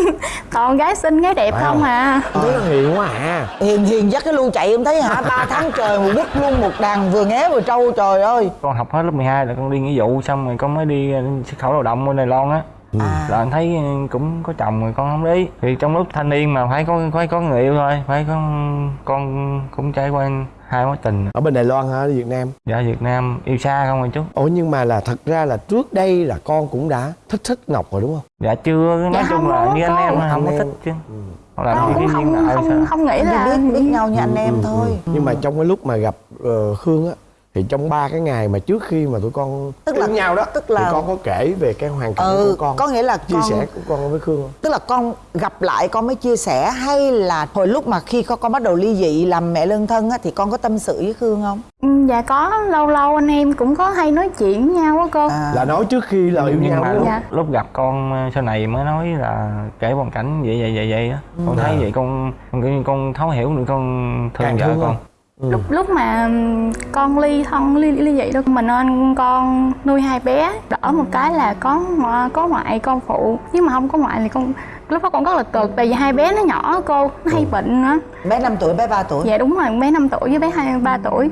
M: Toàn gái xinh gái đẹp
E: Phải
M: không
E: không?
M: à?
E: Thấy nó hiền quá à.
H: Hiền hiền dắt cái lu chạy em thấy hả? Ba tháng trời một bút luôn một đàn vừa nghé vừa trâu trời ơi.
N: Con học hết lớp 12 là con đi nghĩa vụ xong rồi con mới đi ờ, xuất khẩu lao động bên Đài Loan á.
H: À
N: là anh thấy ờ, cũng có chồng rồi con không đi thì trong lúc thanh niên mà phải có phải có người yêu thôi phải có con cũng trải qua hai mối tình.
E: Ở bên Đài Loan hả? Ở Việt Nam?
N: Dạ Việt Nam. Yêu xa không rồi chú?
E: Ủa nhưng mà là thật ra là trước đây là con cũng đã thích thích Ngọc rồi đúng không?
N: dạ chưa. Nói
M: Dạ
N: chung
M: không
N: là như anh em thôi, không có
E: Anh
N: thích chứ.
E: Ừ.
N: là
M: Con
N: đi
M: cũng không không
N: sao?
M: không nghĩ là
H: biết biết nhau như anh em
E: Ừ, ừ,
H: thôi.
E: Ừ. Nhưng mà trong cái lúc mà gặp ờ, Khương á thì trong ba cái ngày mà trước khi mà tụi con
H: Tức là-
E: nhau đó
H: tức là-
E: thì con có kể về cái hoàn cảnh
H: ừ
E: của con
H: có nghĩa là
E: chia
H: con
E: sẻ của con với Khương không?
H: tức là con gặp lại con mới chia sẻ hay là hồi lúc mà khi con, con bắt đầu ly dị làm mẹ đơn thân á thì con có tâm sự với khương không
M: Ừ, Dạ có lâu lâu anh em cũng có hay nói chuyện với nhau á cô
H: à,
E: Là nói trước khi là yêu
N: nhưng
E: nhau
N: mà lúc?
M: Dạ.
N: lúc gặp con ờ, sau này mới nói là kể hoàn cảnh vậy vậy vậy vậy á con thấy vậy con con thấu hiểu được con thương
E: Càng
N: vợ
E: thương
N: con
E: không? Ừ.
M: lúc lúc mà con ly thân ly ly vậy đâu mà nên con nuôi hai bé đỡ một cái là có có ngoại con phụ. Nếu mà không có ngoại thì con lúc đó con rất là cực tại vì hai bé nó nhỏ cô nó hay bệnh nữa.
H: Bé 5 tuổi bé 3 tuổi?
M: Dạ đúng rồi bé 5 tuổi với bé hai ba tuổi.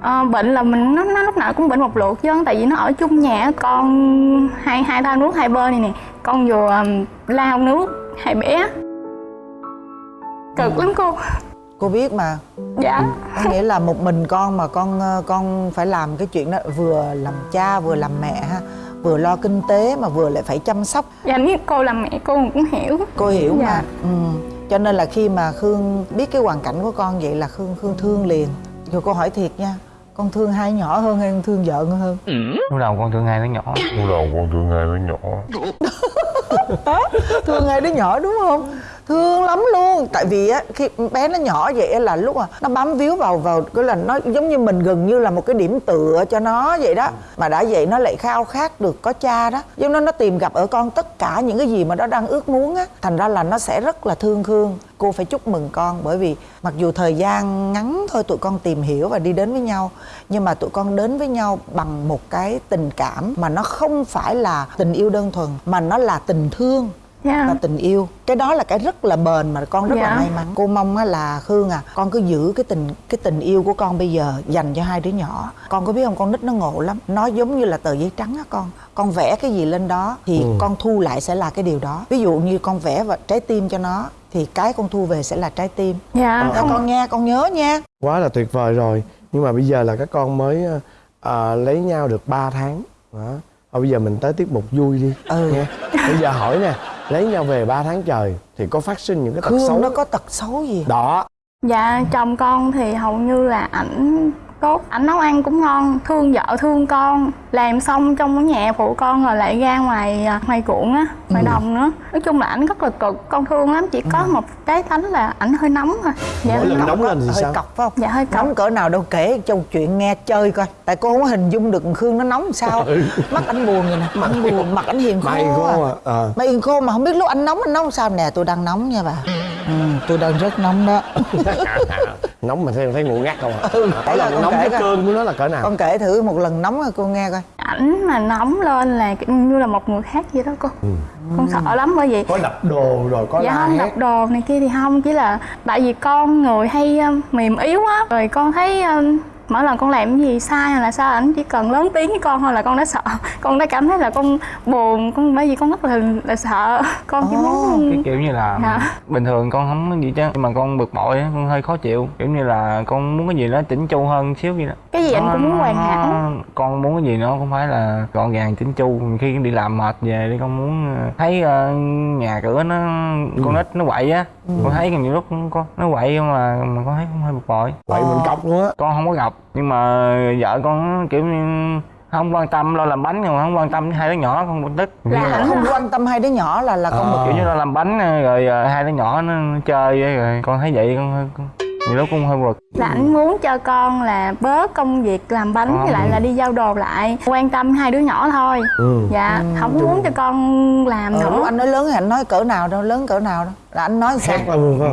M: Ờ, bệnh là mình nó, nó lúc nào cũng bệnh một lượt chứ tại vì nó ở chung nhà con hai hai thao nước hai bên này nè con vừa ừm, lao nước hai bé. Cực lắm cô
H: cô biết mà.
M: Dạ.
H: Có nghĩa là một mình con mà con ờ, con phải làm cái chuyện đó vừa làm cha vừa làm mẹ ha vừa lo kinh tế mà vừa lại phải chăm sóc.
M: Dạ nếu cô làm mẹ cô cũng hiểu.
H: Cô hiểu
M: Dạ.
H: mà. Ừ. cho nên là khi mà khương biết cái hoàn cảnh của con vậy là khương khương thương liền. Rồi cô hỏi thiệt nha con thương hai nhỏ hơn hay con thương vợ hơn?
N: Lúc đầu con thương hai đứa nhỏ?
O: Lúc đầu con thương hai đứa nhỏ?
H: Thương hai đứa nhỏ đúng không thương lắm luôn. Tại vì á, khi bé nó nhỏ vậy là lúc mà nó bám víu vào vào cái là nó giống như mình gần như là một cái điểm tựa cho nó vậy đó. Mà đã vậy nó lại khao khát được có cha đó. Giống nó nó tìm gặp ở con tất cả những cái gì mà nó đang ước muốn á. Thành ra là nó sẽ rất là thương khương. Cô phải chúc mừng con bởi vì mặc dù thời gian ngắn thôi, tụi con tìm hiểu và đi đến với nhau. Nhưng mà tụi con đến với nhau bằng một cái tình cảm mà nó không phải là tình yêu đơn thuần, mà nó là tình thương.
M: Dạ.
H: và tình yêu. Cái đó là cái rất là bền mà con rất là
M: Dạ.
H: may mắn. Cô mong á là khương à con cứ giữ cái tình cái tình yêu của con bây giờ dành cho hai đứa nhỏ. Con có biết không con nít nó ngộ lắm. Nó giống như là tờ giấy trắng á con. Con vẽ cái gì lên đó thì
E: Ừ.
H: con thu lại sẽ là cái điều đó. Ví dụ như con vẽ vào trái tim cho nó thì cái con thu về sẽ là trái tim.
M: Dạ, không-
H: con nghe con nhớ nha.
E: Quá là tuyệt vời rồi. Nhưng mà bây giờ là các con mới ờ, lấy nhau được 3 tháng. Đó. Thôi bây giờ mình tới tiết mục vui đi.
H: Ừ.
E: nha bây giờ hỏi nè lấy nhau về 3 tháng trời thì có phát sinh những cái tật
H: khương
E: xấu.
H: nó có tật xấu gì?
E: Đó.
M: Dạ chồng con thì hầu như là ảnh tốt ảnh nấu ăn cũng ngon thương vợ thương con. Làm xong trong cái nhà phụ con rồi lại ra ngoài à, ngoài ruộng á ngoài
H: Ừ.
M: đồng nữa. Nói chung là ảnh rất là cực con thương lắm. Chỉ có một cái tánh là ảnh hơi nóng thôi. Dạ
E: Mỗi lần nóng lên thì
H: hơi
E: sao?
H: cọc phải không?
M: Dạ hơi cọc.
H: Nóng cỡ nào đâu kể châu chuyện nghe chơi coi. Tại cô không có hình dung được khương nó nóng sao.
E: Ừ.
H: mắt anh buồn vậy nè anh buồn mặt anh hiền khô,
E: Mày khô
H: à.
E: à, ờ.
H: mà hiền khô mà không biết lúc anh nóng anh nóng sao? Nè tôi đang nóng nha bà ừ, tôi đang rất nóng đó.
E: Nóng mà thấy thấy ngủ ngắt không à
H: Ừ, là
E: nóng cái cơn của nó là cỡ nào?
H: Con kể thử một lần nóng rồi cô nghe coi.
M: Ảnh mà nóng lên là như là một người khác vậy đó cô. Con sợ lắm bởi vì
E: có đập đồ rồi có
M: dạ không đập đồ này kia thì không chỉ là tại vì con người hay um, mềm yếu á rồi con thấy um, mỗi lần con làm cái gì sai hay là sao ảnh chỉ cần lớn tiếng với con thôi là con đã sợ. Con đã cảm thấy là con buồn con bởi vì con rất là, là sợ. Con chỉ muốn
N: cái kiểu như là
M: Dạ.
N: bình thường con không có gì chứ nhưng mà con bực bội á, con hơi khó chịu. Kiểu như là con muốn cái gì đó chỉnh chu hơn xíu vậy đó.
M: Cái gì anh
N: Nó-
M: cũng muốn
N: nó-
M: hoàn hảo.
N: Nó- con muốn cái gì nó cũng phải là gọn gàng chỉnh chu. Khi đi làm mệt về đi con muốn ờ, thấy ờ, nhà cửa nó con nít nó quậy á. Con thấy nhiều lúc con nó quậy mà mà con thấy cũng hơi bực bội.
E: Quậy mình cọc luôn á.
N: Con không có gặp nhưng mà vợ con kiểu như không quan tâm lo làm bánh nhưng mà không quan tâm hai đứa nhỏ con bực tức
H: là không quan tâm hai đứa nhỏ là là con bực
N: kiểu như là làm bánh rồi ờ, hai đứa nhỏ nó, chơi ấy, rồi con thấy vậy con hơi con, nhiều lúc cũng hơi bực
M: là ảnh muốn cho con là bớt công việc làm bánh với lại là đi giao đồ lại quan tâm hai đứa nhỏ thôi.
E: Ừ.
M: dạ không có muốn cho con làm
H: ờ,
M: nữa.
H: anh nói lớn thì anh nói cỡ nào đâu lớn cỡ nào đâu. Là anh nói sao?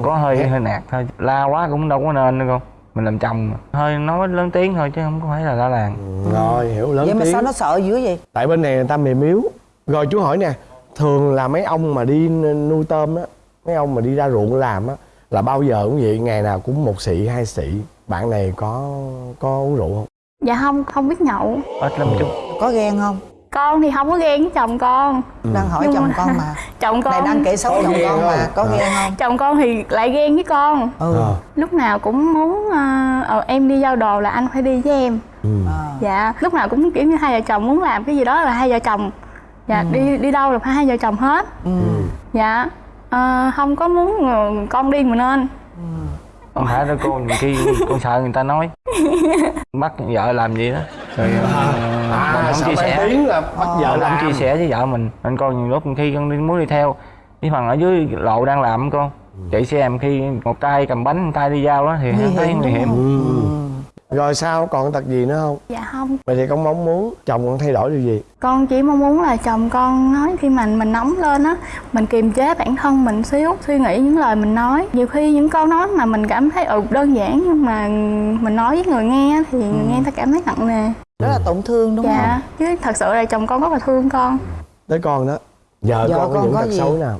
N: Có hơi hơi nạt thôi. La quá cũng đâu có nên đâu con mình làm chồng mà. hơi nói lớn tiếng thôi chứ không có phải là la làng.
E: Rồi hiểu lớn
H: vậy mà
E: tiếng.
H: sao nó sợ dữ vậy?
E: Tại bên này người ta mềm yếu. Rồi chú hỏi nè thường là mấy ông mà đi nuôi tôm á mấy ông mà đi ra ruộng làm á là bao giờ cũng vậy? Ngày nào cũng một xị hai xị. Bạn này có có uống rượu không?
M: Dạ không không biết nhậu.
N: Ít lắm chút.
H: Có ghen không
M: con thì không có ghen với chồng con.
H: Đang hỏi
M: Nhưng
H: chồng
M: mà-
H: con mà.
M: chồng con
H: này đang kể xấu
E: Có
H: chồng con mà có
E: Ờ.
H: ghen không?
M: Chồng con thì lại ghen với con.
H: Ừ.
E: Ờ.
M: lúc nào cũng muốn ờ, ờ, em đi giao đồ là anh phải đi với em.
E: Ừ.
H: À.
M: dạ lúc nào cũng kiểu như hai vợ chồng muốn làm cái gì đó là hai vợ chồng. Dạ đi đi đâu là phải hai vợ chồng hết.
H: Ừ.
M: dạ Ờ, không có muốn con đi mà nên
N: không phải đâu cô nhiều khi con sợ người ta nói. Bắt vợ làm gì đó. Rồi ờ, mình
E: à,
N: không chia sẻ.
E: tiếng là bắt vợ
N: mình
E: làm.
N: không chia sẻ với vợ mình. Nên con nhiều lúc khi con đi muốn đi theo cái phần ở dưới lộ đang làm con chạy xe em khi một tay cầm bánh một tay đi giao đó thì thấy nguy hiểm.
E: Ừ. rồi sao? Còn tật gì nữa không?
M: Dạ không.
E: Vậy thì con mong muốn chồng con thay đổi điều gì?
M: Con chỉ mong muốn là chồng con nói khi mà mình nóng lên á mình kiềm chế bản thân mình xíu suy nghĩ những lời mình nói. Nhiều khi những câu nói mà mình cảm thấy ừ đơn giản nhưng mà mình nói với người nghe thì người nghe ta cảm thấy nặng nề.
H: Rất là tổn thương đúng
M: dạ
H: không?
M: chứ thật sự là chồng con rất là thương con.
E: Tới con đó vợ
H: Vợ
E: con có
H: con
E: những
H: có
E: tật
H: gì?
E: xấu nào?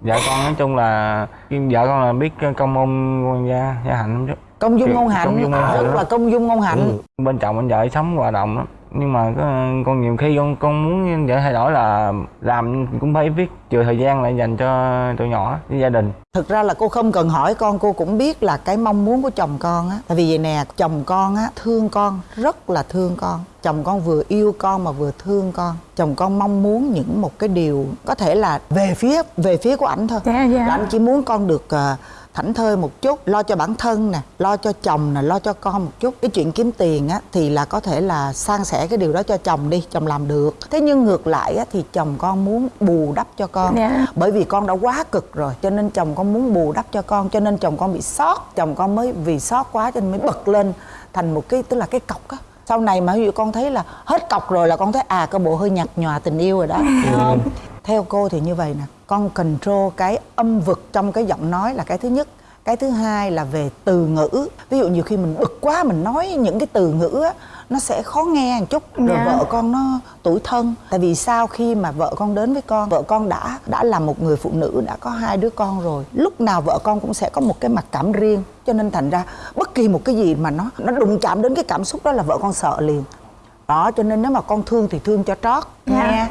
N: Vợ con nói chung là vợ con là biết công môn gia gia hạnh lắm chứ
H: công dung ngôn hạnh.
N: công hạnh
H: rất là công dung ngôn hạnh.
E: Ừ.
N: bên chồng bên vợ sống hòa đồng lắm nhưng mà có, con nhiều khi con con muốn vợ thay đổi là làm cũng phải viết trừ thời gian lại dành cho tụi nhỏ với gia đình.
H: Thực ra là cô không cần hỏi con cô cũng biết là cái mong muốn của chồng con á. Tại vì vậy nè chồng con á thương con rất là thương con. Chồng con vừa yêu con mà vừa thương con. Chồng con mong muốn những một cái điều có thể là về phía về phía của ảnh thôi.
M: Dạ dạ.
H: Là anh chỉ muốn con được ờ, thảnh thơi một chút lo cho bản thân nè lo cho chồng nè lo cho con một chút. Cái chuyện kiếm tiền á thì là có thể là san sẻ cái điều đó cho chồng đi chồng làm được. Thế nhưng ngược lại á thì chồng con muốn bù đắp cho con.
M: Dạ.
H: bởi vì con đã quá cực rồi cho nên chồng con muốn bù đắp cho con cho nên chồng con bị sót. Chồng con mới vì sót quá cho nên mới bật lên thành một cái tức là cái cọc á. Sau này mà ví dụ con thấy là hết cọc rồi là con thấy à cái bộ hơi nhạt nhòa tình yêu rồi đó. Không theo cô thì như vậy nè con control cái âm vực trong cái giọng nói là cái thứ nhất. Cái thứ hai là về từ ngữ. Ví dụ nhiều khi mình bực quá mình nói những cái từ ngữ á nó sẽ khó nghe một chút. Rồi
M: Dạ.
H: vợ con nó tủi thân. Tại vì sao khi mà vợ con đến với con vợ con đã đã là một người phụ nữ đã có hai đứa con rồi. Lúc nào vợ con cũng sẽ có một cái mặc cảm riêng. Cho nên thành ra bất kỳ một cái gì mà nó nó đụng chạm đến cái cảm xúc đó là vợ con sợ liền. Đó cho nên nếu mà con thương thì thương cho trót
M: Dạ.
H: nghe